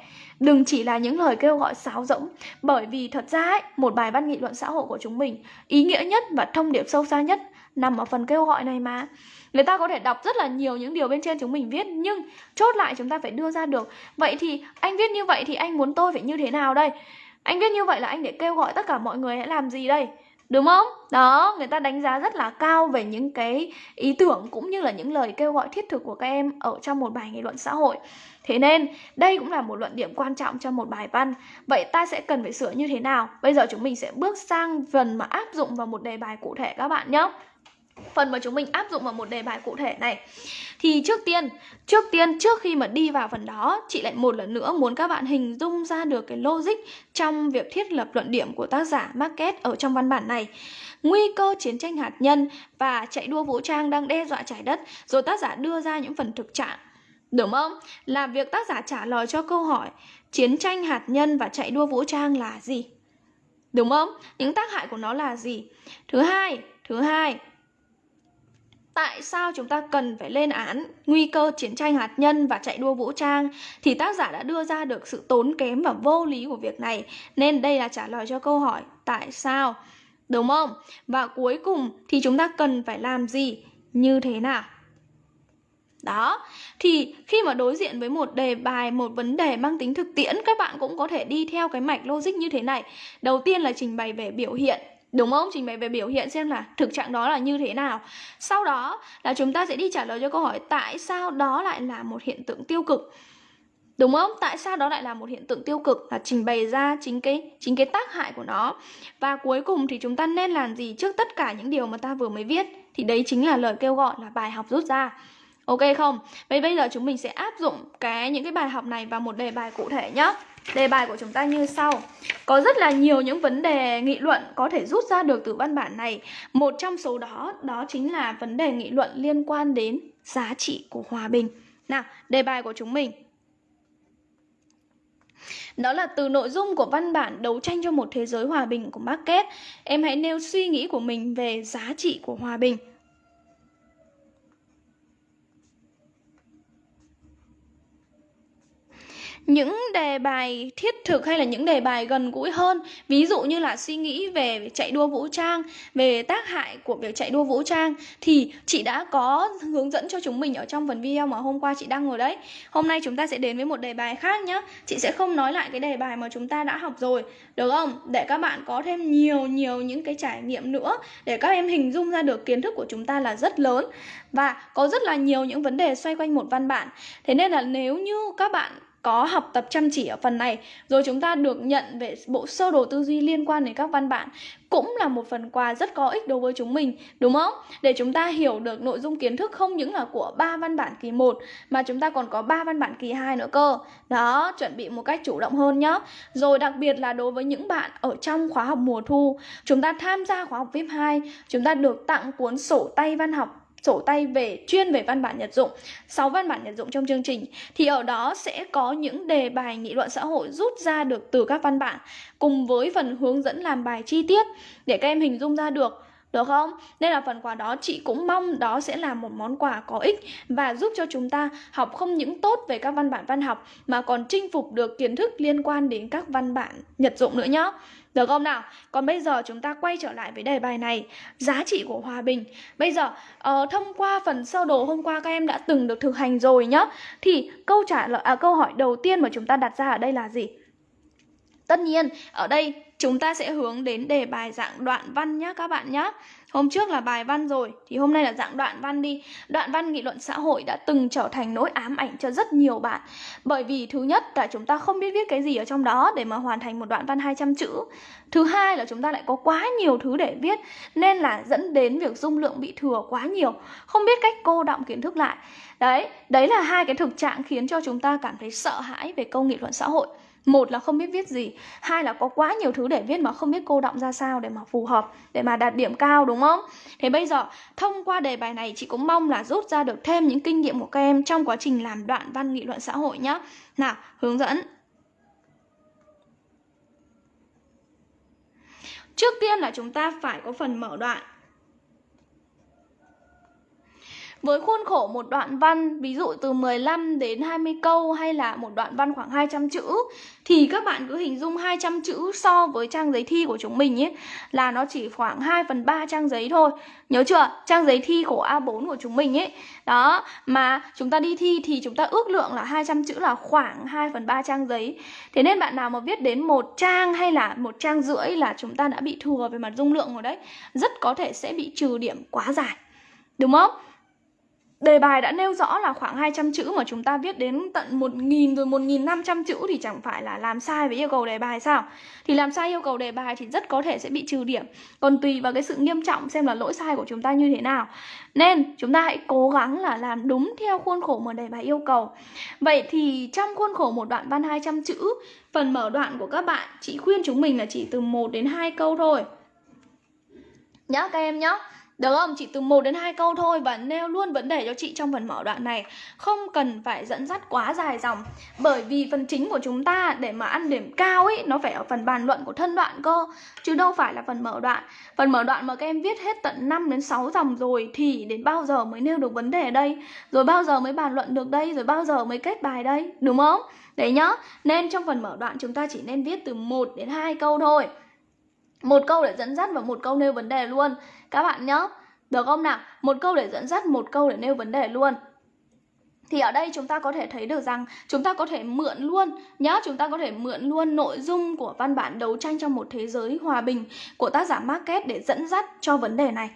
Đừng chỉ là những lời kêu gọi sáo rỗng Bởi vì thật ra ấy, một bài văn nghị luận xã hội của chúng mình Ý nghĩa nhất và thông điệp sâu xa nhất nằm ở phần kêu gọi này mà Người ta có thể đọc rất là nhiều những điều bên trên chúng mình viết Nhưng chốt lại chúng ta phải đưa ra được Vậy thì anh viết như vậy thì anh muốn tôi phải như thế nào đây? Anh viết như vậy là anh để kêu gọi tất cả mọi người hãy làm gì đây? Đúng không? Đó, người ta đánh giá rất là cao về những cái ý tưởng cũng như là những lời kêu gọi thiết thực của các em ở trong một bài nghị luận xã hội. Thế nên đây cũng là một luận điểm quan trọng trong một bài văn Vậy ta sẽ cần phải sửa như thế nào? Bây giờ chúng mình sẽ bước sang phần mà áp dụng vào một đề bài cụ thể các bạn nhé Phần mà chúng mình áp dụng vào một đề bài cụ thể này Thì trước tiên, trước tiên trước khi mà đi vào phần đó Chị lại một lần nữa muốn các bạn hình dung ra được cái logic Trong việc thiết lập luận điểm của tác giả Market ở trong văn bản này Nguy cơ chiến tranh hạt nhân và chạy đua vũ trang đang đe dọa trái đất Rồi tác giả đưa ra những phần thực trạng Đúng không? Là việc tác giả trả lời cho câu hỏi chiến tranh hạt nhân và chạy đua vũ trang là gì? Đúng không? Những tác hại của nó là gì? Thứ hai, thứ hai, tại sao chúng ta cần phải lên án nguy cơ chiến tranh hạt nhân và chạy đua vũ trang? Thì tác giả đã đưa ra được sự tốn kém và vô lý của việc này. Nên đây là trả lời cho câu hỏi tại sao? Đúng không? Và cuối cùng thì chúng ta cần phải làm gì? Như thế nào? Đó, thì khi mà đối diện với một đề bài, một vấn đề mang tính thực tiễn Các bạn cũng có thể đi theo cái mạch logic như thế này. Đầu tiên là trình bày về biểu hiện. Đúng không? Trình bày về biểu hiện xem là thực trạng đó là như thế nào Sau đó là chúng ta sẽ đi trả lời cho câu hỏi Tại sao đó lại là một hiện tượng tiêu cực Đúng không? Tại sao đó lại là một hiện tượng tiêu cực là trình bày ra chính cái chính cái tác hại của nó. Và cuối cùng thì chúng ta nên làm gì trước tất cả những điều mà ta vừa mới viết thì đấy chính là lời kêu gọi là bài học rút ra. Ok không? Vậy bây giờ chúng mình sẽ áp dụng cái những cái bài học này vào một đề bài cụ thể nhé. Đề bài của chúng ta như sau. Có rất là nhiều những vấn đề nghị luận có thể rút ra được từ văn bản này. Một trong số đó, đó chính là vấn đề nghị luận liên quan đến giá trị của hòa bình. Nào, đề bài của chúng mình. Đó là từ nội dung của văn bản đấu tranh cho một thế giới hòa bình của Market, Em hãy nêu suy nghĩ của mình về giá trị của hòa bình. Những đề bài thiết thực hay là những đề bài gần gũi hơn, ví dụ như là suy nghĩ về chạy đua vũ trang, về tác hại của việc chạy đua vũ trang, thì chị đã có hướng dẫn cho chúng mình ở trong phần video mà hôm qua chị đăng rồi đấy. Hôm nay chúng ta sẽ đến với một đề bài khác nhé chị sẽ không nói lại cái đề bài mà chúng ta đã học rồi, được không? Để các bạn có thêm nhiều nhiều những cái trải nghiệm nữa để các em hình dung ra được kiến thức của chúng ta là rất lớn. Và có rất là nhiều những vấn đề xoay quanh một văn bản. Thế nên là nếu như các bạn có học tập chăm chỉ ở phần này. Rồi chúng ta được nhận về bộ sơ đồ tư duy liên quan đến các văn bản cũng là một phần quà rất có ích đối với chúng mình, đúng không? Để chúng ta hiểu được nội dung kiến thức không những là của ba văn bản kỳ 1 mà chúng ta còn có ba văn bản kỳ 2 nữa cơ. Đó, chuẩn bị một cách chủ động hơn nhé rồi đặc biệt là đối với những bạn ở trong khóa học mùa thu, chúng ta tham gia khóa học VIP 2 chúng ta được tặng cuốn sổ tay văn học sổ tay về, chuyên về văn bản nhật dụng 6 văn bản nhật dụng trong chương trình, thì ở đó sẽ có những đề bài nghị luận xã hội rút ra được từ các văn bản, cùng với phần hướng dẫn làm bài chi tiết để các em hình dung ra được được không? Nên là phần quà đó chị cũng mong đó sẽ là một món quà có ích và giúp cho chúng ta học không những tốt về các văn bản văn học mà còn chinh phục được kiến thức liên quan đến các văn bản nhật dụng nữa nhé. Được không nào? Còn bây giờ chúng ta quay trở lại với đề bài này Giá trị của hòa bình Bây giờ uh, thông qua phần sơ đồ hôm qua các em đã từng được thực hành rồi nhá Thì câu trả lời à, câu hỏi đầu tiên mà chúng ta đặt ra ở đây là gì? Tất nhiên ở đây chúng ta sẽ hướng đến đề bài dạng đoạn văn nhé các bạn nhé Hôm trước là bài văn rồi thì hôm nay là dạng đoạn văn đi. Đoạn văn nghị luận xã hội đã từng trở thành nỗi ám ảnh cho rất nhiều bạn. Bởi vì thứ nhất là chúng ta không biết viết cái gì ở trong đó để mà hoàn thành một đoạn văn 200 chữ. Thứ hai là chúng ta lại có quá nhiều thứ để viết nên là dẫn đến việc dung lượng bị thừa quá nhiều, không biết cách cô động kiến thức lại. Đấy, đấy là hai cái thực trạng khiến cho chúng ta cảm thấy sợ hãi về câu nghị luận xã hội một là không biết viết gì, hai là có quá nhiều thứ để viết mà không biết cô động ra sao để mà phù hợp, để mà đạt điểm cao, đúng không? Thế bây giờ, thông qua đề bài này, chị cũng mong là rút ra được thêm những kinh nghiệm của các em trong quá trình làm đoạn văn nghị luận xã hội nhé nào, hướng dẫn. Trước tiên là chúng ta phải có phần mở đoạn. Với khuôn khổ một đoạn văn, ví dụ từ 15 đến 20 câu hay là một đoạn văn khoảng 200 chữ thì các bạn cứ hình dung 200 chữ so với trang giấy thi của chúng mình ấy là nó chỉ khoảng 2 phần 3 trang giấy thôi. Nhớ chưa? Trang giấy thi của A4 của chúng mình ấy. Đó, mà chúng ta đi thi thì chúng ta ước lượng là 200 chữ là khoảng 2 phần 3 trang giấy. Thế nên bạn nào mà viết đến một trang hay là một trang rưỡi là chúng ta đã bị thừa về mặt dung lượng rồi đấy. Rất có thể sẽ bị trừ điểm quá dài. Đúng không? Đề bài đã nêu rõ là khoảng 200 chữ mà chúng ta viết đến tận 1.000 rồi 1.500 chữ thì chẳng phải là làm sai với yêu cầu đề bài sao? Thì làm sai yêu cầu đề bài thì rất có thể sẽ bị trừ điểm. Còn tùy vào cái sự nghiêm trọng xem là lỗi sai của chúng ta như thế nào. Nên chúng ta hãy cố gắng là làm đúng theo khuôn khổ mà đề bài yêu cầu. Vậy thì trong khuôn khổ một đoạn văn 200 chữ, phần mở đoạn của các bạn, chị khuyên chúng mình là chỉ từ 1 đến 2 câu thôi. nhớ các em nhớ. Được không? Chỉ từ 1 đến 2 câu thôi và nêu luôn vấn đề cho chị trong phần mở đoạn này. Không cần phải dẫn dắt quá dài dòng. Bởi vì phần chính của chúng ta để mà ăn điểm cao ấy nó phải ở phần bàn luận của thân đoạn cơ, chứ đâu phải là phần mở đoạn. Phần mở đoạn mà các em viết hết tận 5 đến 6 dòng rồi thì đến bao giờ mới nêu được vấn đề đây? Rồi bao giờ mới bàn luận được đây? Rồi bao giờ mới kết bài đây? Đúng không? Đấy nhá. Nên trong phần mở đoạn chúng ta chỉ nên viết từ 1 đến 2 câu thôi một câu để dẫn dắt và một câu nêu vấn đề luôn các bạn nhớ. Được không nào? Một câu để dẫn dắt, một câu để nêu vấn đề luôn. Thì ở đây chúng ta có thể thấy được rằng chúng ta có thể mượn luôn nhớ chúng ta có thể mượn luôn nội dung của văn bản đấu tranh trong một thế giới hòa bình của tác giả Market để dẫn dắt cho vấn đề này.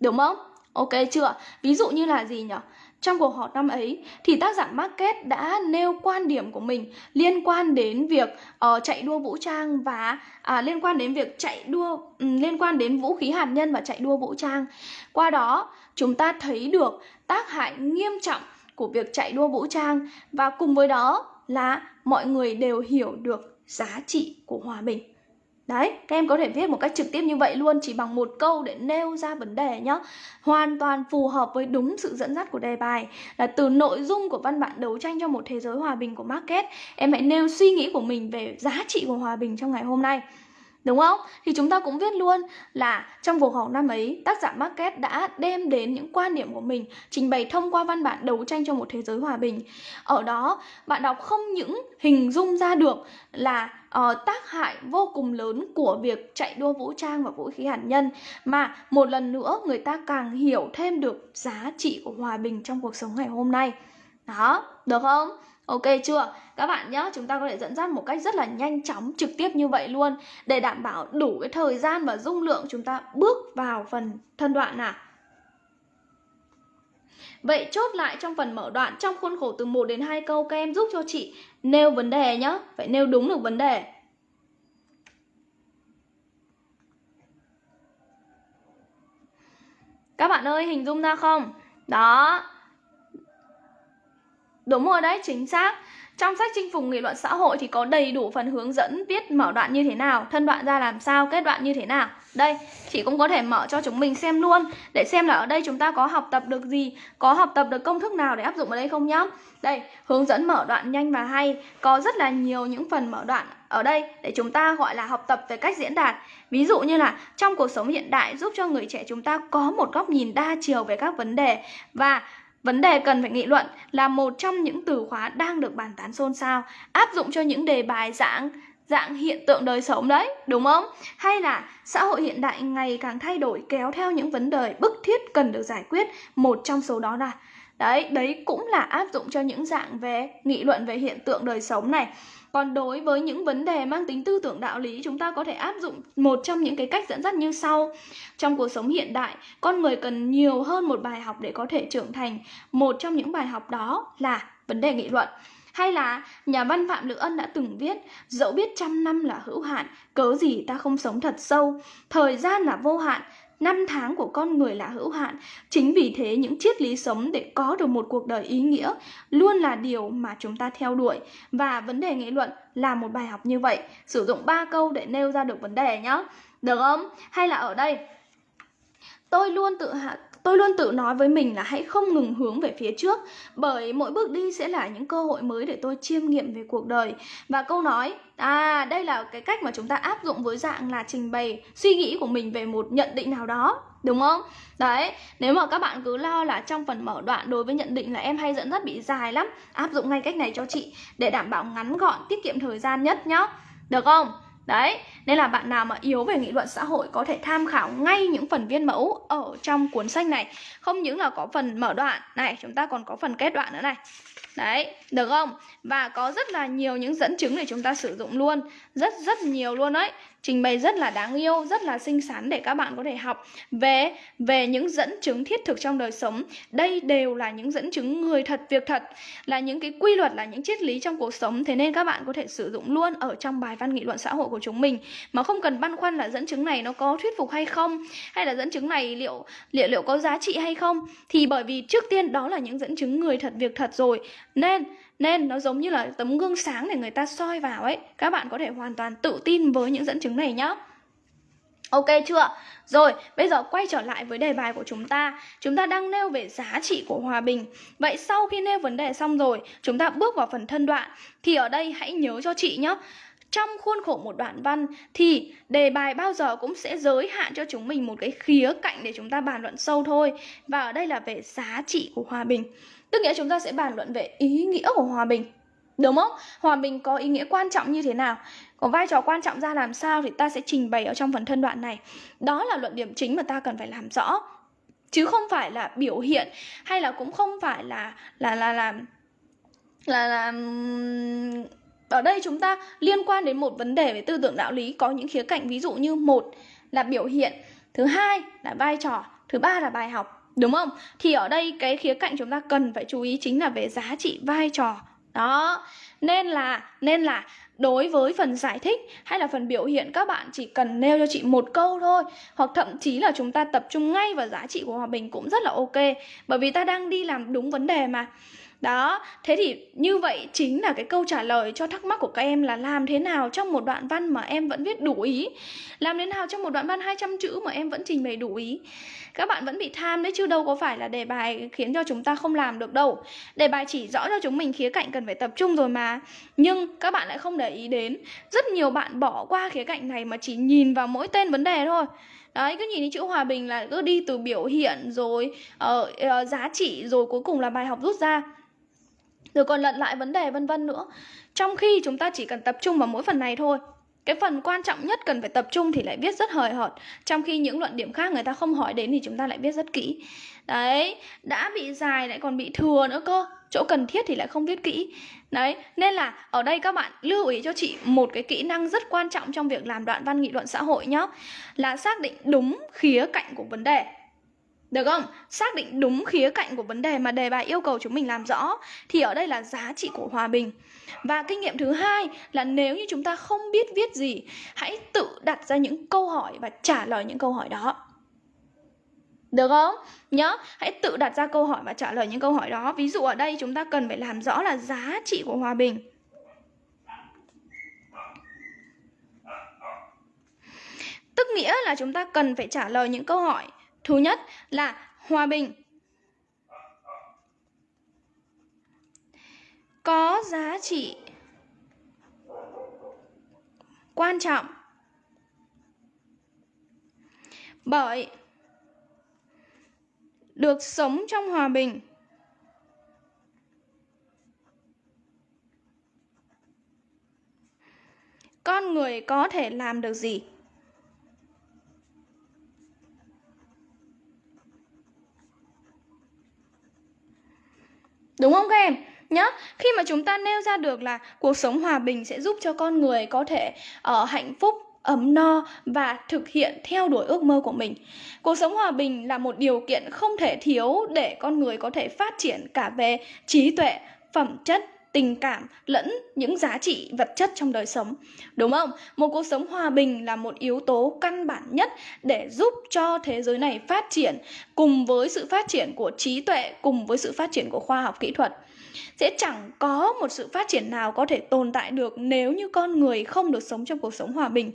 Đúng không? Ok chưa? Ví dụ như là gì nhỉ trong cuộc họp năm ấy thì tác giả Market đã nêu quan điểm của mình liên quan đến việc uh, chạy đua vũ trang và uh, liên quan đến việc chạy đua um, liên quan đến vũ khí hạt nhân và chạy đua vũ trang. Qua đó chúng ta thấy được tác hại nghiêm trọng của việc chạy đua vũ trang và cùng với đó là mọi người đều hiểu được giá trị của hòa bình. Đấy, các em có thể viết một cách trực tiếp như vậy luôn chỉ bằng một câu để nêu ra vấn đề nhé Hoàn toàn phù hợp với đúng sự dẫn dắt của đề bài Là từ nội dung của văn bản đấu tranh cho một thế giới hòa bình của Market Em hãy nêu suy nghĩ của mình về giá trị của hòa bình trong ngày hôm nay. Đúng không? Thì chúng ta cũng viết luôn là trong cuộc họp năm ấy, tác giả market đã đem đến những quan điểm của mình, trình bày thông qua văn bản đấu tranh cho một thế giới hòa bình. Ở đó, bạn đọc không những hình dung ra được là uh, tác hại vô cùng lớn của việc chạy đua vũ trang và vũ khí hạt nhân mà một lần nữa người ta càng hiểu thêm được giá trị của hòa bình trong cuộc sống ngày hôm nay. Đó, được không? Ok chưa? Các bạn nhé, chúng ta có thể dẫn dắt một cách rất là nhanh chóng, trực tiếp như vậy luôn để đảm bảo đủ cái thời gian và dung lượng chúng ta bước vào phần thân đoạn nào. Vậy chốt lại trong phần mở đoạn trong khuôn khổ từ 1 đến 2 câu các em giúp cho chị nêu vấn đề nhé, phải nêu đúng được vấn đề. Các bạn ơi, hình dung ra không? Đó, Đúng rồi đấy, chính xác. Trong sách chinh phục nghị luận xã hội thì có đầy đủ phần hướng dẫn viết mở đoạn như thế nào, thân đoạn ra làm sao, kết đoạn như thế nào. Đây, chị cũng có thể mở cho chúng mình xem luôn để xem là ở đây chúng ta có học tập được gì, có học tập được công thức nào để áp dụng ở đây không nhá. Đây, hướng dẫn mở đoạn nhanh và hay, có rất là nhiều những phần mở đoạn ở đây để chúng ta gọi là học tập về cách diễn đạt. Ví dụ như là trong cuộc sống hiện đại giúp cho người trẻ chúng ta có một góc nhìn đa chiều về các vấn đề và Vấn đề cần phải nghị luận là một trong những từ khóa đang được bàn tán xôn xao, áp dụng cho những đề bài dạng dạng hiện tượng đời sống đấy, đúng không? Hay là xã hội hiện đại ngày càng thay đổi kéo theo những vấn đề bức thiết cần được giải quyết, một trong số đó là Đấy, đấy cũng là áp dụng cho những dạng về nghị luận về hiện tượng đời sống này. Còn đối với những vấn đề mang tính tư tưởng đạo lý, chúng ta có thể áp dụng một trong những cái cách dẫn dắt như sau. Trong cuộc sống hiện đại, con người cần nhiều hơn một bài học để có thể trưởng thành. Một trong những bài học đó là vấn đề nghị luận. Hay là nhà văn Phạm Lữ Ân đã từng viết Dẫu biết trăm năm là hữu hạn, cớ gì ta không sống thật sâu Thời gian là vô hạn, năm tháng của con người là hữu hạn. Chính vì thế, những triết lý sống để có được một cuộc đời ý nghĩa luôn là điều mà chúng ta theo đuổi. Và vấn đề nghị luận là một bài học như vậy. Sử dụng ba câu để nêu ra được vấn đề nhé. Được không? Hay là ở đây tôi luôn tự hạ Tôi luôn tự nói với mình là hãy không ngừng hướng về phía trước Bởi mỗi bước đi sẽ là những cơ hội mới để tôi chiêm nghiệm về cuộc đời Và câu nói À đây là cái cách mà chúng ta áp dụng với dạng là trình bày suy nghĩ của mình về một nhận định nào đó Đúng không? Đấy, nếu mà các bạn cứ lo là trong phần mở đoạn đối với nhận định là em hay dẫn dắt bị dài lắm Áp dụng ngay cách này cho chị để đảm bảo ngắn gọn, tiết kiệm thời gian nhất nhá Được không? Đấy, nên là bạn nào mà yếu về nghị luận xã hội có thể tham khảo ngay những phần viên mẫu ở trong cuốn sách này. Không những là có phần mở đoạn, này chúng ta còn có phần kết đoạn nữa này. Đấy, được không? Và có rất là nhiều những dẫn chứng để chúng ta sử dụng luôn. Rất rất nhiều luôn đấy Trình bày rất là đáng yêu, rất là xinh xắn để các bạn có thể học về về những dẫn chứng thiết thực trong đời sống. Đây đều là những dẫn chứng người thật, việc thật Là những cái quy luật, là những triết lý trong cuộc sống. Thế nên các bạn có thể sử dụng luôn ở trong bài văn nghị luận xã hội của chúng mình. Mà không cần băn khoăn là dẫn chứng này nó có thuyết phục hay không Hay là dẫn chứng này liệu liệu liệu có giá trị hay không. Thì bởi vì trước tiên đó là những dẫn chứng người thật, việc thật rồi. Nên nên nó giống như là tấm gương sáng để người ta soi vào ấy. Các bạn có thể hoàn toàn tự tin với những dẫn chứng này nhá. Ok chưa? Rồi, bây giờ quay trở lại với đề bài của chúng ta. Chúng ta đang nêu về giá trị của hòa bình. Vậy sau khi nêu vấn đề xong rồi Chúng ta bước vào phần thân đoạn. Thì ở đây hãy nhớ cho chị nhé trong khuôn khổ một đoạn văn thì đề bài bao giờ cũng sẽ giới hạn cho chúng mình một cái khía cạnh để chúng ta bàn luận sâu thôi. Và ở đây là về giá trị của hòa bình. Tức nghĩa chúng ta sẽ bàn luận về ý nghĩa của hòa bình Đúng không? Hòa bình có ý nghĩa quan trọng như thế nào? Có vai trò quan trọng ra làm sao thì ta sẽ trình bày ở trong phần thân đoạn này Đó là luận điểm chính mà ta cần phải làm rõ Chứ không phải là biểu hiện Hay là cũng không phải là là là là là, là ở đây chúng ta liên quan đến một vấn đề về tư tưởng đạo lý có những khía cạnh ví dụ như một là biểu hiện thứ hai là vai trò thứ ba là bài học Đúng không? Thì ở đây cái khía cạnh chúng ta cần phải chú ý chính là về giá trị vai trò. Đó. Nên là nên là đối với phần giải thích hay là phần biểu hiện các bạn chỉ cần nêu cho chị một câu thôi hoặc thậm chí là chúng ta tập trung ngay vào giá trị của hòa bình cũng rất là ok bởi vì ta đang đi làm đúng vấn đề mà Đó, thế thì như vậy chính là cái câu trả lời cho thắc mắc của các em là làm thế nào trong một đoạn văn mà em vẫn viết đủ ý Làm thế nào trong một đoạn văn 200 chữ mà em vẫn trình bày đủ ý các bạn vẫn bị tham đấy chứ đâu có phải là đề bài khiến cho chúng ta không làm được đâu. Đề bài chỉ rõ cho chúng mình khía cạnh cần phải tập trung rồi mà. Nhưng các bạn lại không để ý đến Rất nhiều bạn bỏ qua khía cạnh này mà chỉ nhìn vào mỗi tên vấn đề thôi. Đấy cứ nhìn đến chữ hòa bình là cứ đi từ biểu hiện rồi uh, uh, giá trị rồi cuối cùng là bài học rút ra. Rồi còn lận lại vấn đề vân vân nữa. Trong khi chúng ta chỉ cần tập trung vào mỗi phần này thôi cái phần quan trọng nhất cần phải tập trung thì lại viết rất hời hợt. Trong khi những luận điểm khác người ta không hỏi đến thì chúng ta lại viết rất kỹ. Đấy, đã bị dài lại còn bị thừa nữa cơ. Chỗ cần thiết thì lại không viết kỹ. Đấy, nên là ở đây các bạn lưu ý cho chị một cái kỹ năng rất quan trọng trong việc làm đoạn văn nghị luận xã hội nhá. Là xác định đúng khía cạnh của vấn đề được không? Xác định đúng khía cạnh của vấn đề mà đề bài yêu cầu chúng mình làm rõ Thì ở đây là giá trị của hòa bình Và kinh nghiệm thứ hai là nếu như chúng ta không biết viết gì Hãy tự đặt ra những câu hỏi và trả lời những câu hỏi đó được không? Nhớ, hãy tự đặt ra câu hỏi và trả lời những câu hỏi đó Ví dụ ở đây chúng ta cần phải làm rõ là giá trị của hòa bình Tức nghĩa là chúng ta cần phải trả lời những câu hỏi Thứ nhất là hòa bình. Có giá trị quan trọng Bởi được sống trong hòa bình. Con người có thể làm được gì? Đúng không các em nhá khi mà chúng ta nêu ra được là cuộc sống hòa bình sẽ giúp cho con người có thể ở uh, hạnh phúc ấm no và thực hiện theo đuổi ước mơ của mình. Cuộc sống hòa bình là một điều kiện không thể thiếu để con người có thể phát triển cả về trí tuệ, phẩm chất, tình cảm lẫn những giá trị vật chất trong đời sống. Đúng không? Một cuộc sống hòa bình là một yếu tố căn bản nhất để giúp cho thế giới này phát triển cùng với sự phát triển của trí tuệ, cùng với sự phát triển của khoa học kỹ thuật sẽ chẳng có một sự phát triển nào có thể tồn tại được nếu như con người không được sống trong cuộc sống hòa bình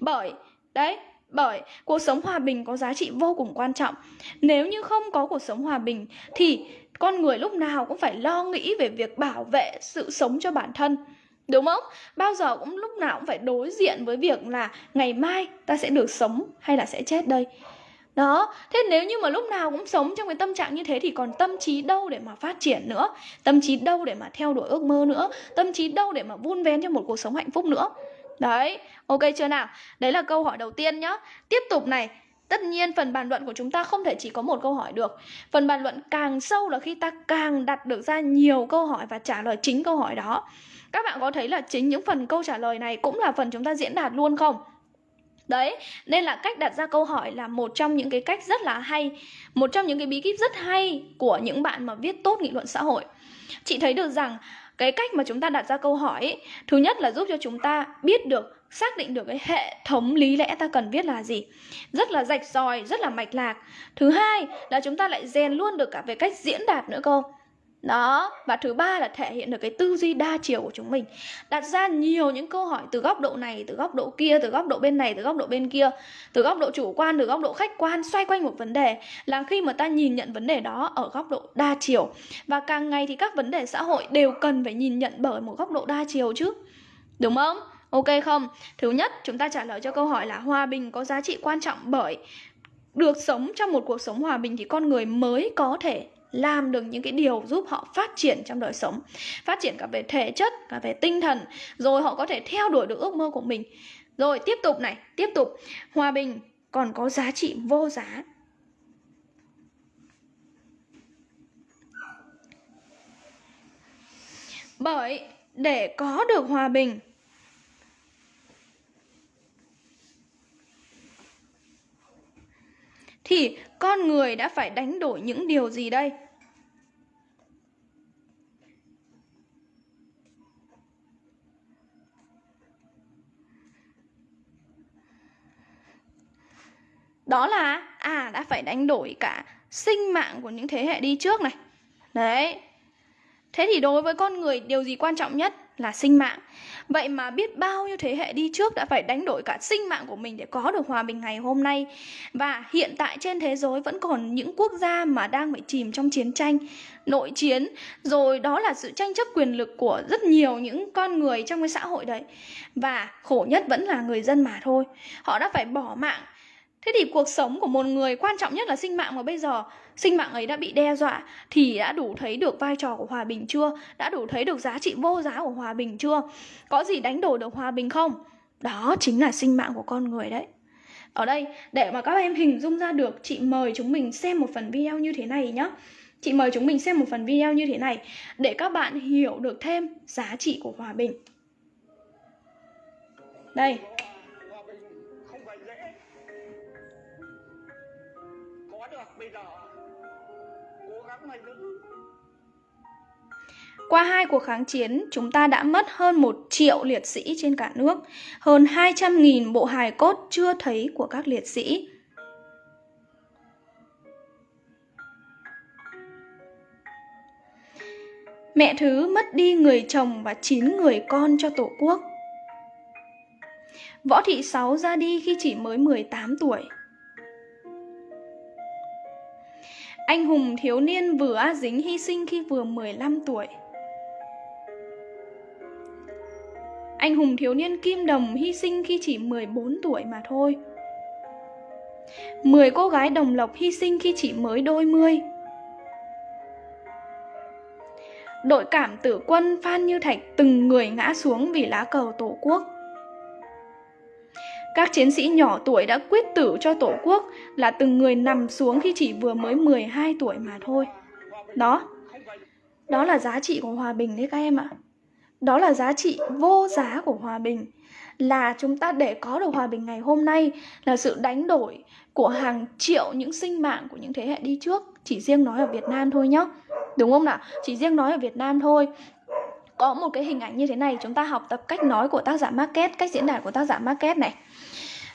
bởi đấy bởi cuộc sống hòa bình có giá trị vô cùng quan trọng nếu như không có cuộc sống hòa bình thì con người lúc nào cũng phải lo nghĩ về việc bảo vệ sự sống cho bản thân đúng không? Bao giờ cũng lúc nào cũng phải đối diện với việc là ngày mai ta sẽ được sống hay là sẽ chết đây. Đó, thế nếu như mà lúc nào cũng sống trong cái tâm trạng như thế thì còn tâm trí đâu để mà phát triển nữa? Tâm trí đâu để mà theo đuổi ước mơ nữa? Tâm trí đâu để mà vun vén cho một cuộc sống hạnh phúc nữa? Đấy, ok chưa nào? Đấy là câu hỏi đầu tiên nhá. Tiếp tục này, Tất nhiên phần bàn luận của chúng ta không thể chỉ có một câu hỏi được. Phần bàn luận càng sâu là khi ta càng đặt được ra nhiều câu hỏi và trả lời chính câu hỏi đó. Các bạn có thấy là chính những phần câu trả lời này cũng là phần chúng ta diễn đạt luôn không? Đấy, nên là cách đặt ra câu hỏi là một trong những cái cách rất là hay Một trong những cái bí kíp rất hay của những bạn mà viết tốt nghị luận xã hội. Chị thấy được rằng cái cách mà chúng ta đặt ra câu hỏi ấy, Thứ nhất là giúp cho chúng ta biết được xác định được cái hệ thống lý lẽ ta cần viết là gì. Rất là rạch ròi, rất là mạch lạc. Thứ hai là chúng ta lại rèn luôn được cả về cách diễn đạt nữa cô đó, và thứ ba là thể hiện được cái tư duy đa chiều của chúng mình. Đặt ra nhiều những câu hỏi từ góc độ này, từ góc độ kia, từ góc độ bên này, từ góc độ bên kia, từ góc độ chủ quan, từ góc độ khách quan, xoay quanh một vấn đề, là khi mà ta nhìn nhận vấn đề đó ở góc độ đa chiều. Và càng ngày thì các vấn đề xã hội đều cần phải nhìn nhận bởi một góc độ đa chiều chứ. Đúng không? Ok không? Thứ nhất, chúng ta trả lời cho câu hỏi là hòa bình có giá trị quan trọng bởi được sống trong một cuộc sống hòa bình thì con người mới có thể làm được những cái điều giúp họ phát triển trong đời sống, phát triển cả về thể chất và về tinh thần, rồi họ có thể theo đuổi được ước mơ của mình. Rồi, tiếp tục này, tiếp tục. Hòa bình còn có giá trị vô giá. Bởi để có được hòa bình thì con người đã phải đánh đổi những điều gì đây? Đó là à đã phải đánh đổi cả sinh mạng của những thế hệ đi trước này. Đấy. Thế thì đối với con người, điều gì quan trọng nhất là sinh mạng. Vậy mà biết bao nhiêu thế hệ đi trước đã phải đánh đổi cả sinh mạng của mình để có được hòa bình ngày hôm nay. Và hiện tại trên thế giới vẫn còn những quốc gia mà đang bị chìm trong chiến tranh, nội chiến, rồi đó là sự tranh chấp quyền lực của rất nhiều những con người trong cái xã hội đấy. Và khổ nhất vẫn là người dân mà thôi. Họ đã phải bỏ mạng Thế thì cuộc sống của một người quan trọng nhất là sinh mạng mà bây giờ sinh mạng ấy đã bị đe dọa thì đã đủ thấy được vai trò của hòa bình chưa? Đã đủ thấy được giá trị vô giá của hòa bình chưa? Có gì đánh đổi được hòa bình không? Đó chính là sinh mạng của con người đấy. Ở đây, để mà các em hình dung ra được, chị mời chúng mình xem một phần video như thế này nhé. Chị mời chúng mình xem một phần video như thế này để các bạn hiểu được thêm giá trị của hòa bình. Đây, Qua hai cuộc kháng chiến, chúng ta đã mất hơn 1 triệu liệt sĩ trên cả nước, hơn 200.000 bộ hài cốt chưa thấy của các liệt sĩ. Mẹ Thứ mất đi người chồng và 9 người con cho Tổ quốc. Võ Thị Sáu ra đi khi chỉ mới 18 tuổi. Anh hùng thiếu niên vừa Dính hy sinh khi vừa 15 tuổi. Anh hùng thiếu niên Kim Đồng hy sinh khi chỉ 14 tuổi mà thôi. 10 cô gái đồng lộc hy sinh khi chỉ mới đôi mươi. Đội cảm tử quân Phan Như Thạch từng người ngã xuống vì lá cờ Tổ quốc. Các chiến sĩ nhỏ tuổi đã quyết tử cho Tổ quốc là từng người nằm xuống khi chỉ vừa mới 12 tuổi mà thôi. Đó, đó là giá trị của hòa bình đấy các em ạ. Đó là giá trị vô giá của hòa bình Là chúng ta để có được hòa bình ngày hôm nay Là sự đánh đổi của hàng triệu những sinh mạng của những thế hệ đi trước Chỉ riêng nói ở Việt Nam thôi nhá Đúng không nào? Chỉ riêng nói ở Việt Nam thôi Có một cái hình ảnh như thế này Chúng ta học tập cách nói của tác giả Market Cách diễn đạt của tác giả Market này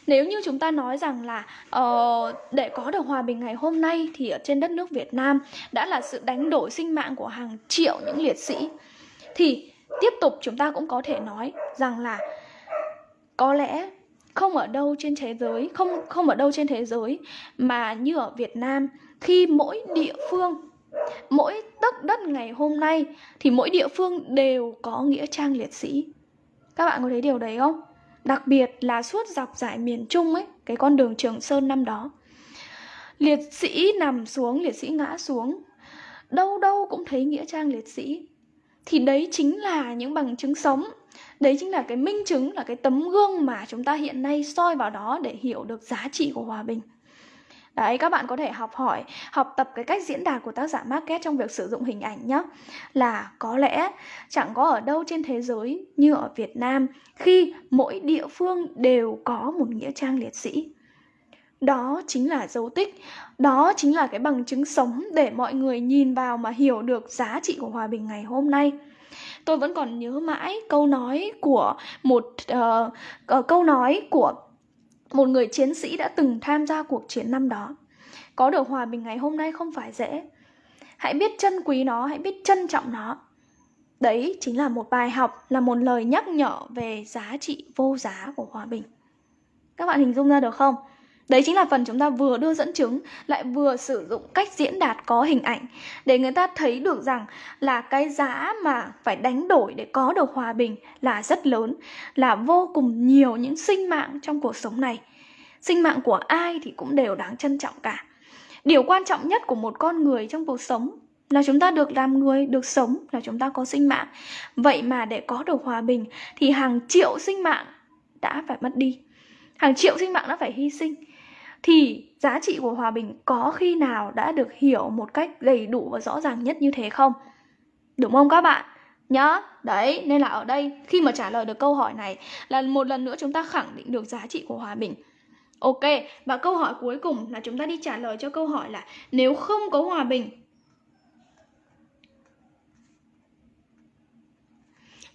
nếu như chúng ta nói rằng là uh, để có được hòa bình ngày hôm nay thì ở trên đất nước Việt Nam đã là sự đánh đổi sinh mạng của hàng triệu những liệt sĩ. Thì tiếp tục chúng ta cũng có thể nói rằng là có lẽ không ở đâu trên thế giới không không ở đâu trên thế giới mà như ở Việt Nam khi mỗi địa phương mỗi tấc đất ngày hôm nay thì mỗi địa phương đều có nghĩa trang liệt sĩ. Các bạn có thấy điều đấy không? Đặc biệt là suốt dọc dải miền Trung ấy, cái con đường Trường Sơn năm đó. Liệt sĩ nằm xuống, liệt sĩ ngã xuống. Đâu đâu cũng thấy nghĩa trang liệt sĩ. Thì đấy chính là những bằng chứng sống. Đấy chính là cái minh chứng, là cái tấm gương mà chúng ta hiện nay soi vào đó để hiểu được giá trị của hòa bình. Đấy, các bạn có thể học hỏi, học tập cái cách diễn đạt của tác giả Market trong việc sử dụng hình ảnh nhé. Là có lẽ chẳng có ở đâu trên thế giới như ở Việt Nam khi mỗi địa phương đều có một nghĩa trang liệt sĩ. Đó chính là dấu tích, đó chính là cái bằng chứng sống để mọi người nhìn vào mà hiểu được giá trị của hòa bình ngày hôm nay. Tôi vẫn còn nhớ mãi câu nói của một uh, uh, câu nói của một người chiến sĩ đã từng tham gia cuộc chiến năm đó. Có được hòa bình ngày hôm nay không phải dễ. Hãy biết trân quý nó, hãy biết trân trọng nó. Đấy chính là một bài học, là một lời nhắc nhở về giá trị vô giá của hòa bình. Các bạn hình dung ra được không? Đấy chính là phần chúng ta vừa đưa dẫn chứng lại vừa sử dụng cách diễn đạt có hình ảnh để người ta thấy được rằng là cái giá mà phải đánh đổi để có được hòa bình là rất lớn, là vô cùng nhiều những sinh mạng trong cuộc sống này. Sinh mạng của ai thì cũng đều đáng trân trọng cả. Điều quan trọng nhất của một con người trong cuộc sống là chúng ta được làm người, được sống là chúng ta có sinh mạng. Vậy mà để có được hòa bình thì hàng triệu sinh mạng đã phải mất đi. Hàng triệu sinh mạng đã phải hy sinh thì giá trị của hòa bình có khi nào đã được hiểu một cách đầy đủ và rõ ràng nhất như thế không? Đúng không các bạn? Nhá, đấy, nên là ở đây khi mà trả lời được câu hỏi này là một lần nữa chúng ta khẳng định được giá trị của hòa bình. Ok, và câu hỏi cuối cùng là chúng ta đi trả lời cho câu hỏi là nếu không có hòa bình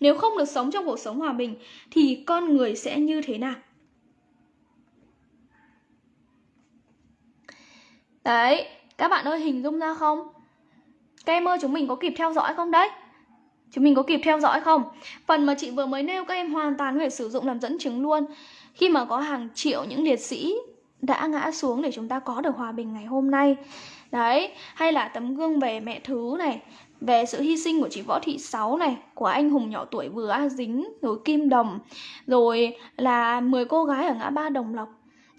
Nếu không được sống trong cuộc sống hòa bình thì con người sẽ như thế nào? Đấy, các bạn ơi hình dung ra không? Các em ơi chúng mình có kịp theo dõi không đấy? Chúng mình có kịp theo dõi không? Phần mà chị vừa mới nêu các em hoàn toàn có thể sử dụng làm dẫn chứng luôn. Khi mà có hàng triệu những liệt sĩ đã ngã xuống để chúng ta có được hòa bình ngày hôm nay. Đấy, hay là tấm gương về mẹ thứ này, về sự hy sinh của chị Võ Thị Sáu này, của anh hùng nhỏ tuổi vừa A Dính, rồi Kim Đồng, rồi là 10 cô gái ở ngã ba Đồng Lộc.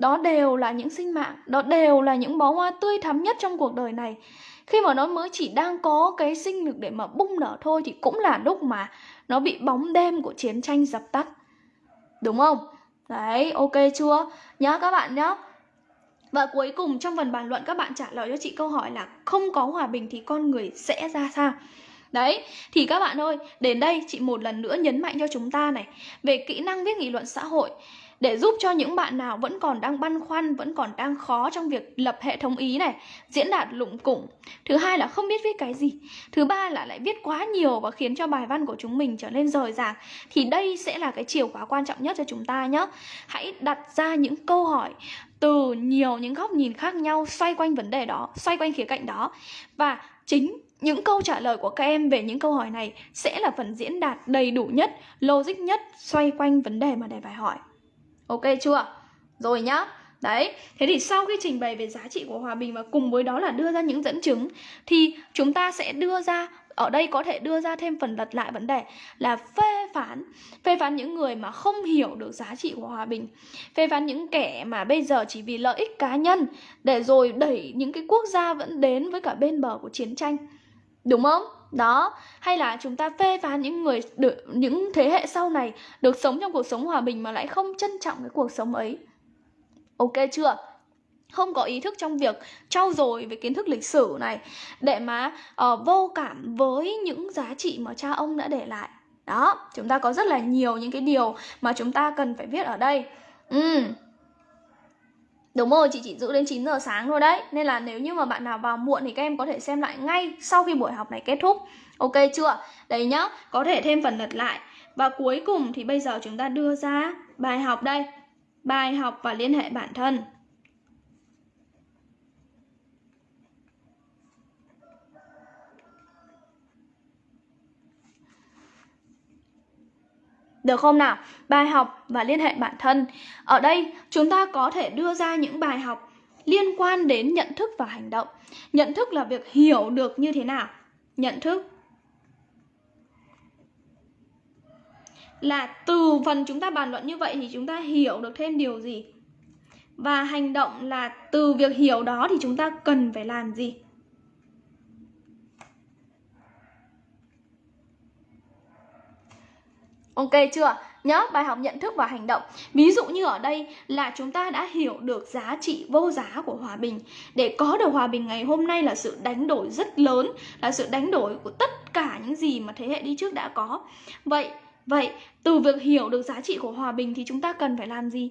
Đó đều là những sinh mạng, đó đều là những bó hoa tươi thắm nhất trong cuộc đời này. Khi mà nó mới chỉ đang có cái sinh lực để mà bung nở thôi thì cũng là lúc mà nó bị bóng đêm của chiến tranh dập tắt. Đúng không? Đấy, ok chưa? Nhớ các bạn nhé. Và cuối cùng trong phần bàn luận các bạn trả lời cho chị câu hỏi là không có hòa bình thì con người sẽ ra sao? Đấy, thì các bạn ơi, đến đây chị một lần nữa nhấn mạnh cho chúng ta này về kỹ năng viết nghị luận xã hội để giúp cho những bạn nào vẫn còn đang băn khoăn, vẫn còn đang khó trong việc lập hệ thống ý này, diễn đạt lụng củng. Thứ hai là không biết viết cái gì. Thứ ba là lại viết quá nhiều và khiến cho bài văn của chúng mình trở nên rời rạc. Thì đây sẽ là cái chìa khóa quan trọng nhất cho chúng ta nhé. Hãy đặt ra những câu hỏi từ nhiều những góc nhìn khác nhau xoay quanh vấn đề đó, xoay quanh khía cạnh đó. Và chính những câu trả lời của các em về những câu hỏi này sẽ là phần diễn đạt đầy đủ nhất, logic nhất xoay quanh vấn đề mà đề bài hỏi. Ok chưa? Rồi nhá. Đấy, thế thì sau khi trình bày về giá trị của hòa bình và cùng với đó là đưa ra những dẫn chứng thì chúng ta sẽ đưa ra ở đây có thể đưa ra thêm phần lật lại vấn đề là phê phán phê phán những người mà không hiểu được giá trị của hòa bình phê phán những kẻ mà bây giờ chỉ vì lợi ích cá nhân để rồi đẩy những cái quốc gia vẫn đến với cả bên bờ của chiến tranh đúng không đó hay là chúng ta phê phán những người được những thế hệ sau này được sống trong cuộc sống hòa bình mà lại không trân trọng cái cuộc sống ấy? Ok chưa? Không có ý thức trong việc trau dồi về kiến thức lịch sử này để mà uh, vô cảm với những giá trị mà cha ông đã để lại. Đó chúng ta có rất là nhiều những cái điều mà chúng ta cần phải viết ở đây. Ừ Đúng rồi, chị chỉ giữ đến 9 giờ sáng thôi đấy. Nên là nếu như mà bạn nào vào muộn thì các em có thể xem lại ngay sau khi buổi học này kết thúc. Ok chưa? Đấy nhá, có thể thêm phần lật lại. Và cuối cùng thì bây giờ chúng ta đưa ra bài học đây. Bài học và liên hệ bản thân. Được không nào? Bài học và liên hệ bản thân. Ở đây, chúng ta có thể đưa ra những bài học liên quan đến nhận thức và hành động. Nhận thức là việc hiểu được như thế nào? Nhận thức là từ phần chúng ta bàn luận như vậy thì chúng ta hiểu được thêm điều gì? Và hành động là từ việc hiểu đó thì chúng ta cần phải làm gì? Ok chưa? Nhớ bài học nhận thức và hành động Ví dụ như ở đây là chúng ta đã hiểu được giá trị vô giá của hòa bình Để có được hòa bình ngày hôm nay là sự đánh đổi rất lớn Là sự đánh đổi của tất cả những gì mà thế hệ đi trước đã có Vậy, vậy từ việc hiểu được giá trị của hòa bình thì chúng ta cần phải làm gì?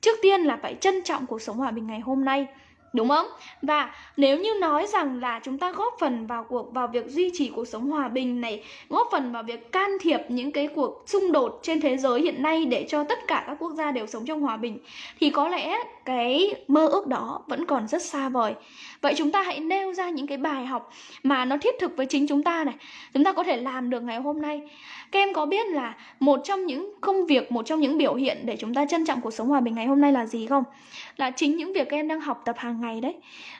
Trước tiên là phải trân trọng cuộc sống hòa bình ngày hôm nay Đúng không? Và nếu như nói rằng là chúng ta góp phần vào cuộc vào việc duy trì cuộc sống hòa bình này, góp phần vào việc can thiệp những cái cuộc xung đột trên thế giới hiện nay để cho tất cả các quốc gia đều sống trong hòa bình thì có lẽ cái mơ ước đó vẫn còn rất xa vời. Vậy chúng ta hãy nêu ra những cái bài học mà nó thiết thực với chính chúng ta này. Chúng ta có thể làm được ngày hôm nay. Các em có biết là một trong những công việc, một trong những biểu hiện để chúng ta trân trọng cuộc sống hòa bình ngày hôm nay là gì không? Là chính những việc các em đang học tập hàng ngày đấy.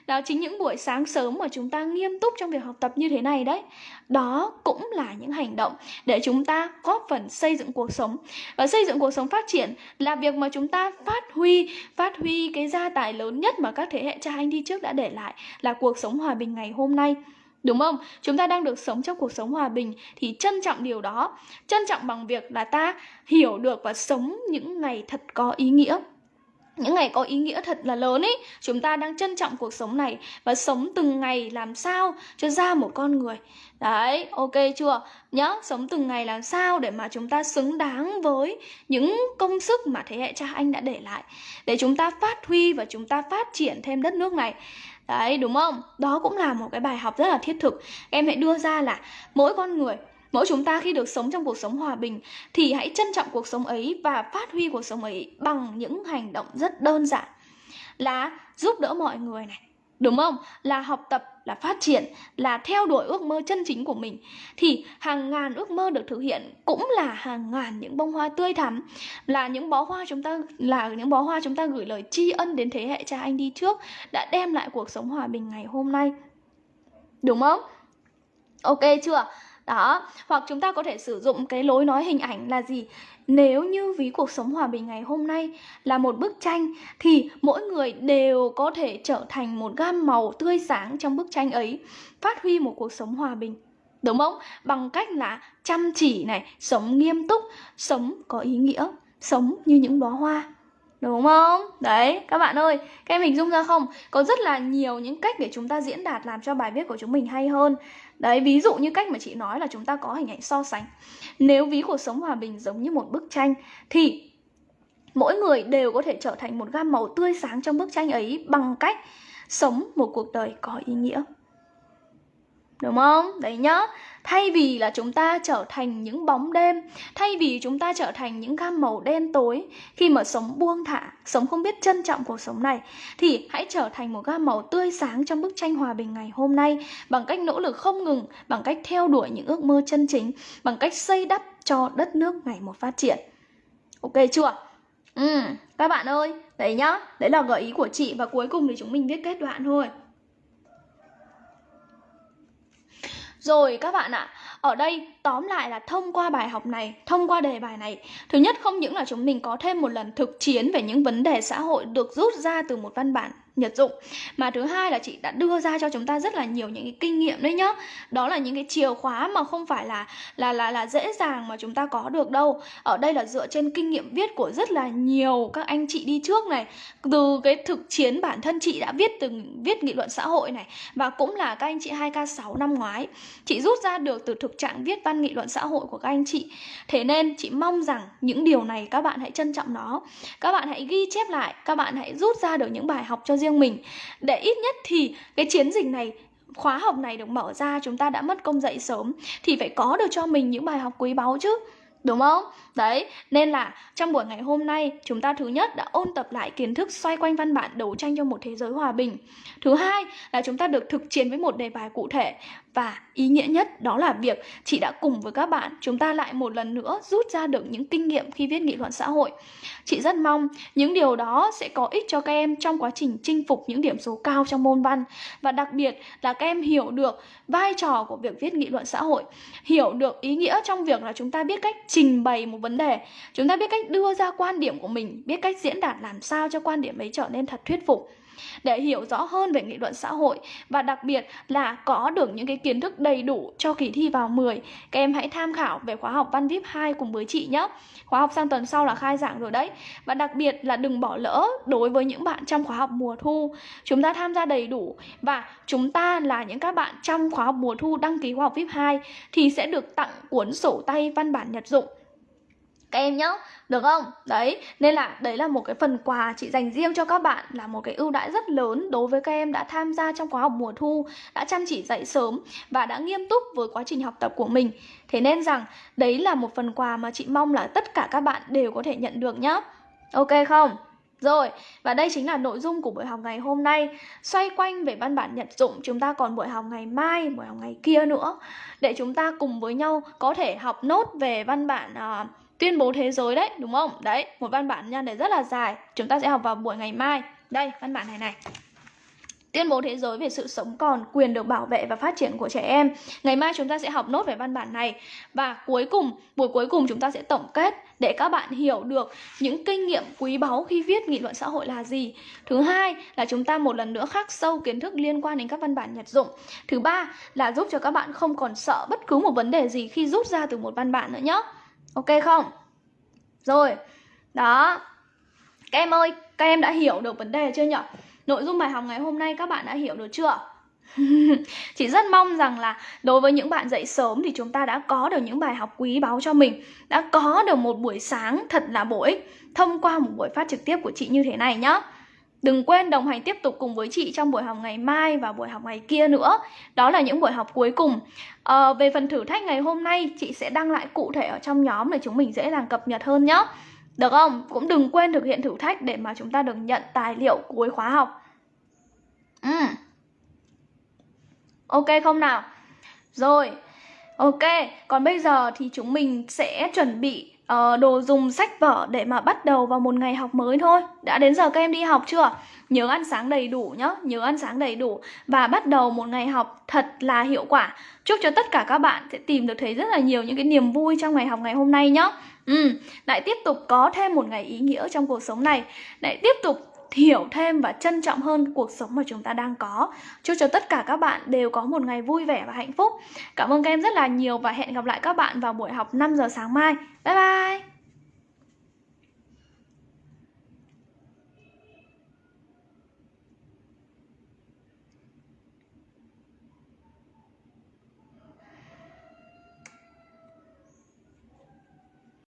Đó chính những buổi sáng sớm mà chúng ta nghiêm túc trong việc học tập như thế này đấy. Đó cũng là những hành động để chúng ta góp phần xây dựng cuộc sống. Và xây dựng cuộc sống phát triển là việc mà chúng ta phát huy phát huy cái gia tài lớn nhất mà các thế hệ cha anh đi trước đã để lại là cuộc sống hòa bình ngày hôm nay. Đúng không? Chúng ta đang được sống trong cuộc sống hòa bình thì trân trọng điều đó. Trân trọng bằng việc là ta hiểu được và sống những ngày thật có ý nghĩa những ngày có ý nghĩa thật là lớn ấy chúng ta đang trân trọng cuộc sống này và sống từng ngày làm sao cho ra một con người. Đấy, ok chưa? Nhá sống từng ngày làm sao để mà chúng ta xứng đáng với những công sức mà thế hệ cha anh đã để lại. Để chúng ta phát huy và chúng ta phát triển thêm đất nước này. Đấy, đúng không? Đó cũng là một cái bài học rất là thiết thực. Em hãy đưa ra là mỗi con người Mỗi chúng ta khi được sống trong cuộc sống hòa bình thì hãy trân trọng cuộc sống ấy và phát huy cuộc sống ấy bằng những hành động rất đơn giản là giúp đỡ mọi người này, đúng không? Là học tập là phát triển là theo đuổi ước mơ chân chính của mình. Thì hàng ngàn ước mơ được thực hiện cũng là hàng ngàn những bông hoa tươi thắm là những bó hoa chúng ta là những bó hoa chúng ta gửi lời tri ân đến thế hệ cha anh đi trước đã đem lại cuộc sống hòa bình ngày hôm nay. Đúng không? Ok chưa? Đó hoặc chúng ta có thể sử dụng cái lối nói hình ảnh là gì? Nếu như ví cuộc sống hòa bình ngày hôm nay là một bức tranh thì mỗi người đều có thể trở thành một gam màu tươi sáng trong bức tranh ấy phát huy một cuộc sống hòa bình. Đúng không? Bằng cách là chăm chỉ này sống nghiêm túc sống có ý nghĩa sống như những bó hoa. Đúng không? Đấy, các bạn ơi, các em hình dung ra không? Có rất là nhiều những cách để chúng ta diễn đạt làm cho bài viết của chúng mình hay hơn. Đấy, ví dụ như cách mà chị nói là chúng ta có hình ảnh so sánh. Nếu ví cuộc sống hòa bình giống như một bức tranh Thì mỗi người đều có thể trở thành một gam màu tươi sáng trong bức tranh ấy Bằng cách sống một cuộc đời có ý nghĩa. Đúng không? Đấy nhá. Thay vì là chúng ta trở thành những bóng đêm Thay vì chúng ta trở thành những gam màu đen tối Khi mà sống buông thả Sống không biết trân trọng cuộc sống này Thì hãy trở thành một gam màu tươi sáng Trong bức tranh hòa bình ngày hôm nay Bằng cách nỗ lực không ngừng Bằng cách theo đuổi những ước mơ chân chính Bằng cách xây đắp cho đất nước ngày một phát triển Ok chưa? Ừ, các bạn ơi, đấy nhá, đấy là gợi ý của chị và cuối cùng thì chúng mình viết kết đoạn thôi. Rồi các bạn ạ, ở đây tóm lại là thông qua bài học này, thông qua đề bài này Thứ nhất không những là chúng mình có thêm một lần thực chiến về những vấn đề xã hội được rút ra từ một văn bản nhật dụng. Mà thứ hai là chị đã đưa ra cho chúng ta rất là nhiều những cái kinh nghiệm đấy nhá. Đó là những cái chìa khóa mà không phải là là là là dễ dàng mà chúng ta có được đâu. Ở đây là dựa trên kinh nghiệm viết của rất là nhiều các anh chị đi trước này. Từ cái thực chiến bản thân chị đã viết từng, viết nghị luận xã hội này. Và cũng là các anh chị 2K6 năm ngoái. Chị rút ra được từ thực trạng viết văn nghị luận xã hội của các anh chị. Thế nên chị mong rằng những điều này các bạn hãy trân trọng nó. Các bạn hãy ghi chép lại. Các bạn hãy rút ra được những bài học cho riêng mình để ít nhất thì cái chiến dịch này khóa học này được mở ra chúng ta đã mất công dậy sớm thì phải có được cho mình những bài học quý báu chứ Đúng không? Đấy, nên là trong buổi ngày hôm nay chúng ta thứ nhất đã ôn tập lại kiến thức xoay quanh văn bản đấu tranh cho một thế giới hòa bình. Thứ hai là chúng ta được thực chiến với một đề bài cụ thể và ý nghĩa nhất đó là việc chị đã cùng với các bạn chúng ta lại một lần nữa rút ra được những kinh nghiệm khi viết nghị luận xã hội. Chị rất mong những điều đó sẽ có ích cho các em trong quá trình chinh phục những điểm số cao trong môn văn và đặc biệt là các em hiểu được vai trò của việc viết nghị luận xã hội, hiểu được ý nghĩa trong việc là chúng ta biết cách trình bày một vấn đề, chúng ta biết cách đưa ra quan điểm của mình, biết cách diễn đạt làm sao cho quan điểm ấy trở nên thật thuyết phục để hiểu rõ hơn về nghị luận xã hội và đặc biệt là có được những cái kiến thức đầy đủ cho kỳ thi vào 10. Các em hãy tham khảo về khóa học Văn VIP 2 cùng với chị nhé. Khóa học sang tuần sau là khai giảng rồi đấy. Và đặc biệt là đừng bỏ lỡ đối với những bạn trong khóa học mùa thu. Chúng ta tham gia đầy đủ và chúng ta là những các bạn trong khóa học mùa thu đăng ký khóa học VIP 2 thì sẽ được tặng cuốn sổ tay văn bản nhật dụng các em nhá, được không? Đấy nên là đấy là một cái phần quà chị dành riêng cho các bạn là một cái ưu đãi rất lớn đối với các em đã tham gia trong khóa học mùa thu đã chăm chỉ dậy sớm và đã nghiêm túc với quá trình học tập của mình. Thế nên rằng đấy là một phần quà mà chị mong là tất cả các bạn đều có thể nhận được nhá. Ok không? Rồi, và đây chính là nội dung của buổi học ngày hôm nay. Xoay quanh về văn bản nhận dụng Chúng ta còn buổi học ngày mai, buổi học ngày kia nữa. Để chúng ta cùng với nhau có thể học nốt về văn bản uh, tuyên bố thế giới đấy đúng không đấy một văn bản nha này rất là dài chúng ta sẽ học vào buổi ngày mai đây văn bản này này Tuyên bố thế giới về sự sống còn, quyền được bảo vệ và phát triển của trẻ em. Ngày mai chúng ta sẽ học nốt về văn bản này và cuối cùng, buổi cuối cùng chúng ta sẽ tổng kết để các bạn hiểu được những kinh nghiệm quý báu khi viết nghị luận xã hội là gì. Thứ hai là chúng ta một lần nữa khắc sâu kiến thức liên quan đến các văn bản nhật dụng. Thứ ba là giúp cho các bạn không còn sợ bất cứ một vấn đề gì khi rút ra từ một văn bản nữa nhé. Ok không? Rồi, đó Các em ơi, các em đã hiểu được vấn đề chưa nhỉ? Nội dung bài học ngày hôm nay các bạn đã hiểu được chưa? Chị rất mong rằng là đối với những bạn dậy sớm thì chúng ta đã có được những bài học quý báu cho mình Đã có được một buổi sáng thật là bổ ích thông qua một buổi phát trực tiếp của chị như thế này nhá. Đừng quên đồng hành tiếp tục cùng với chị trong buổi học ngày mai và buổi học ngày kia nữa Đó là những buổi học cuối cùng à, Về phần thử thách ngày hôm nay chị sẽ đăng lại cụ thể ở trong nhóm để chúng mình dễ dàng cập nhật hơn nhé Được không? Cũng đừng quên thực hiện thử thách để mà chúng ta được nhận tài liệu cuối khóa học ừ. Ok không nào? Rồi, ok, còn bây giờ thì chúng mình sẽ chuẩn bị uh, đồ dùng sách vở để mà bắt đầu vào một ngày học mới thôi. Đã đến giờ các em đi học chưa? Nhớ ăn sáng đầy đủ nhá, nhớ ăn sáng đầy đủ Và bắt đầu một ngày học thật là hiệu quả. Chúc cho tất cả các bạn sẽ tìm được thấy rất là nhiều những cái niềm vui trong ngày học ngày hôm nay nhá. Ừ, lại tiếp tục có thêm một ngày ý nghĩa trong cuộc sống này. Lại tiếp tục hiểu thêm và trân trọng hơn cuộc sống mà chúng ta đang có. Chúc cho tất cả các bạn đều có một ngày vui vẻ và hạnh phúc. Cảm ơn các em rất là nhiều và hẹn gặp lại các bạn vào buổi học 5 giờ sáng mai. Bye bye!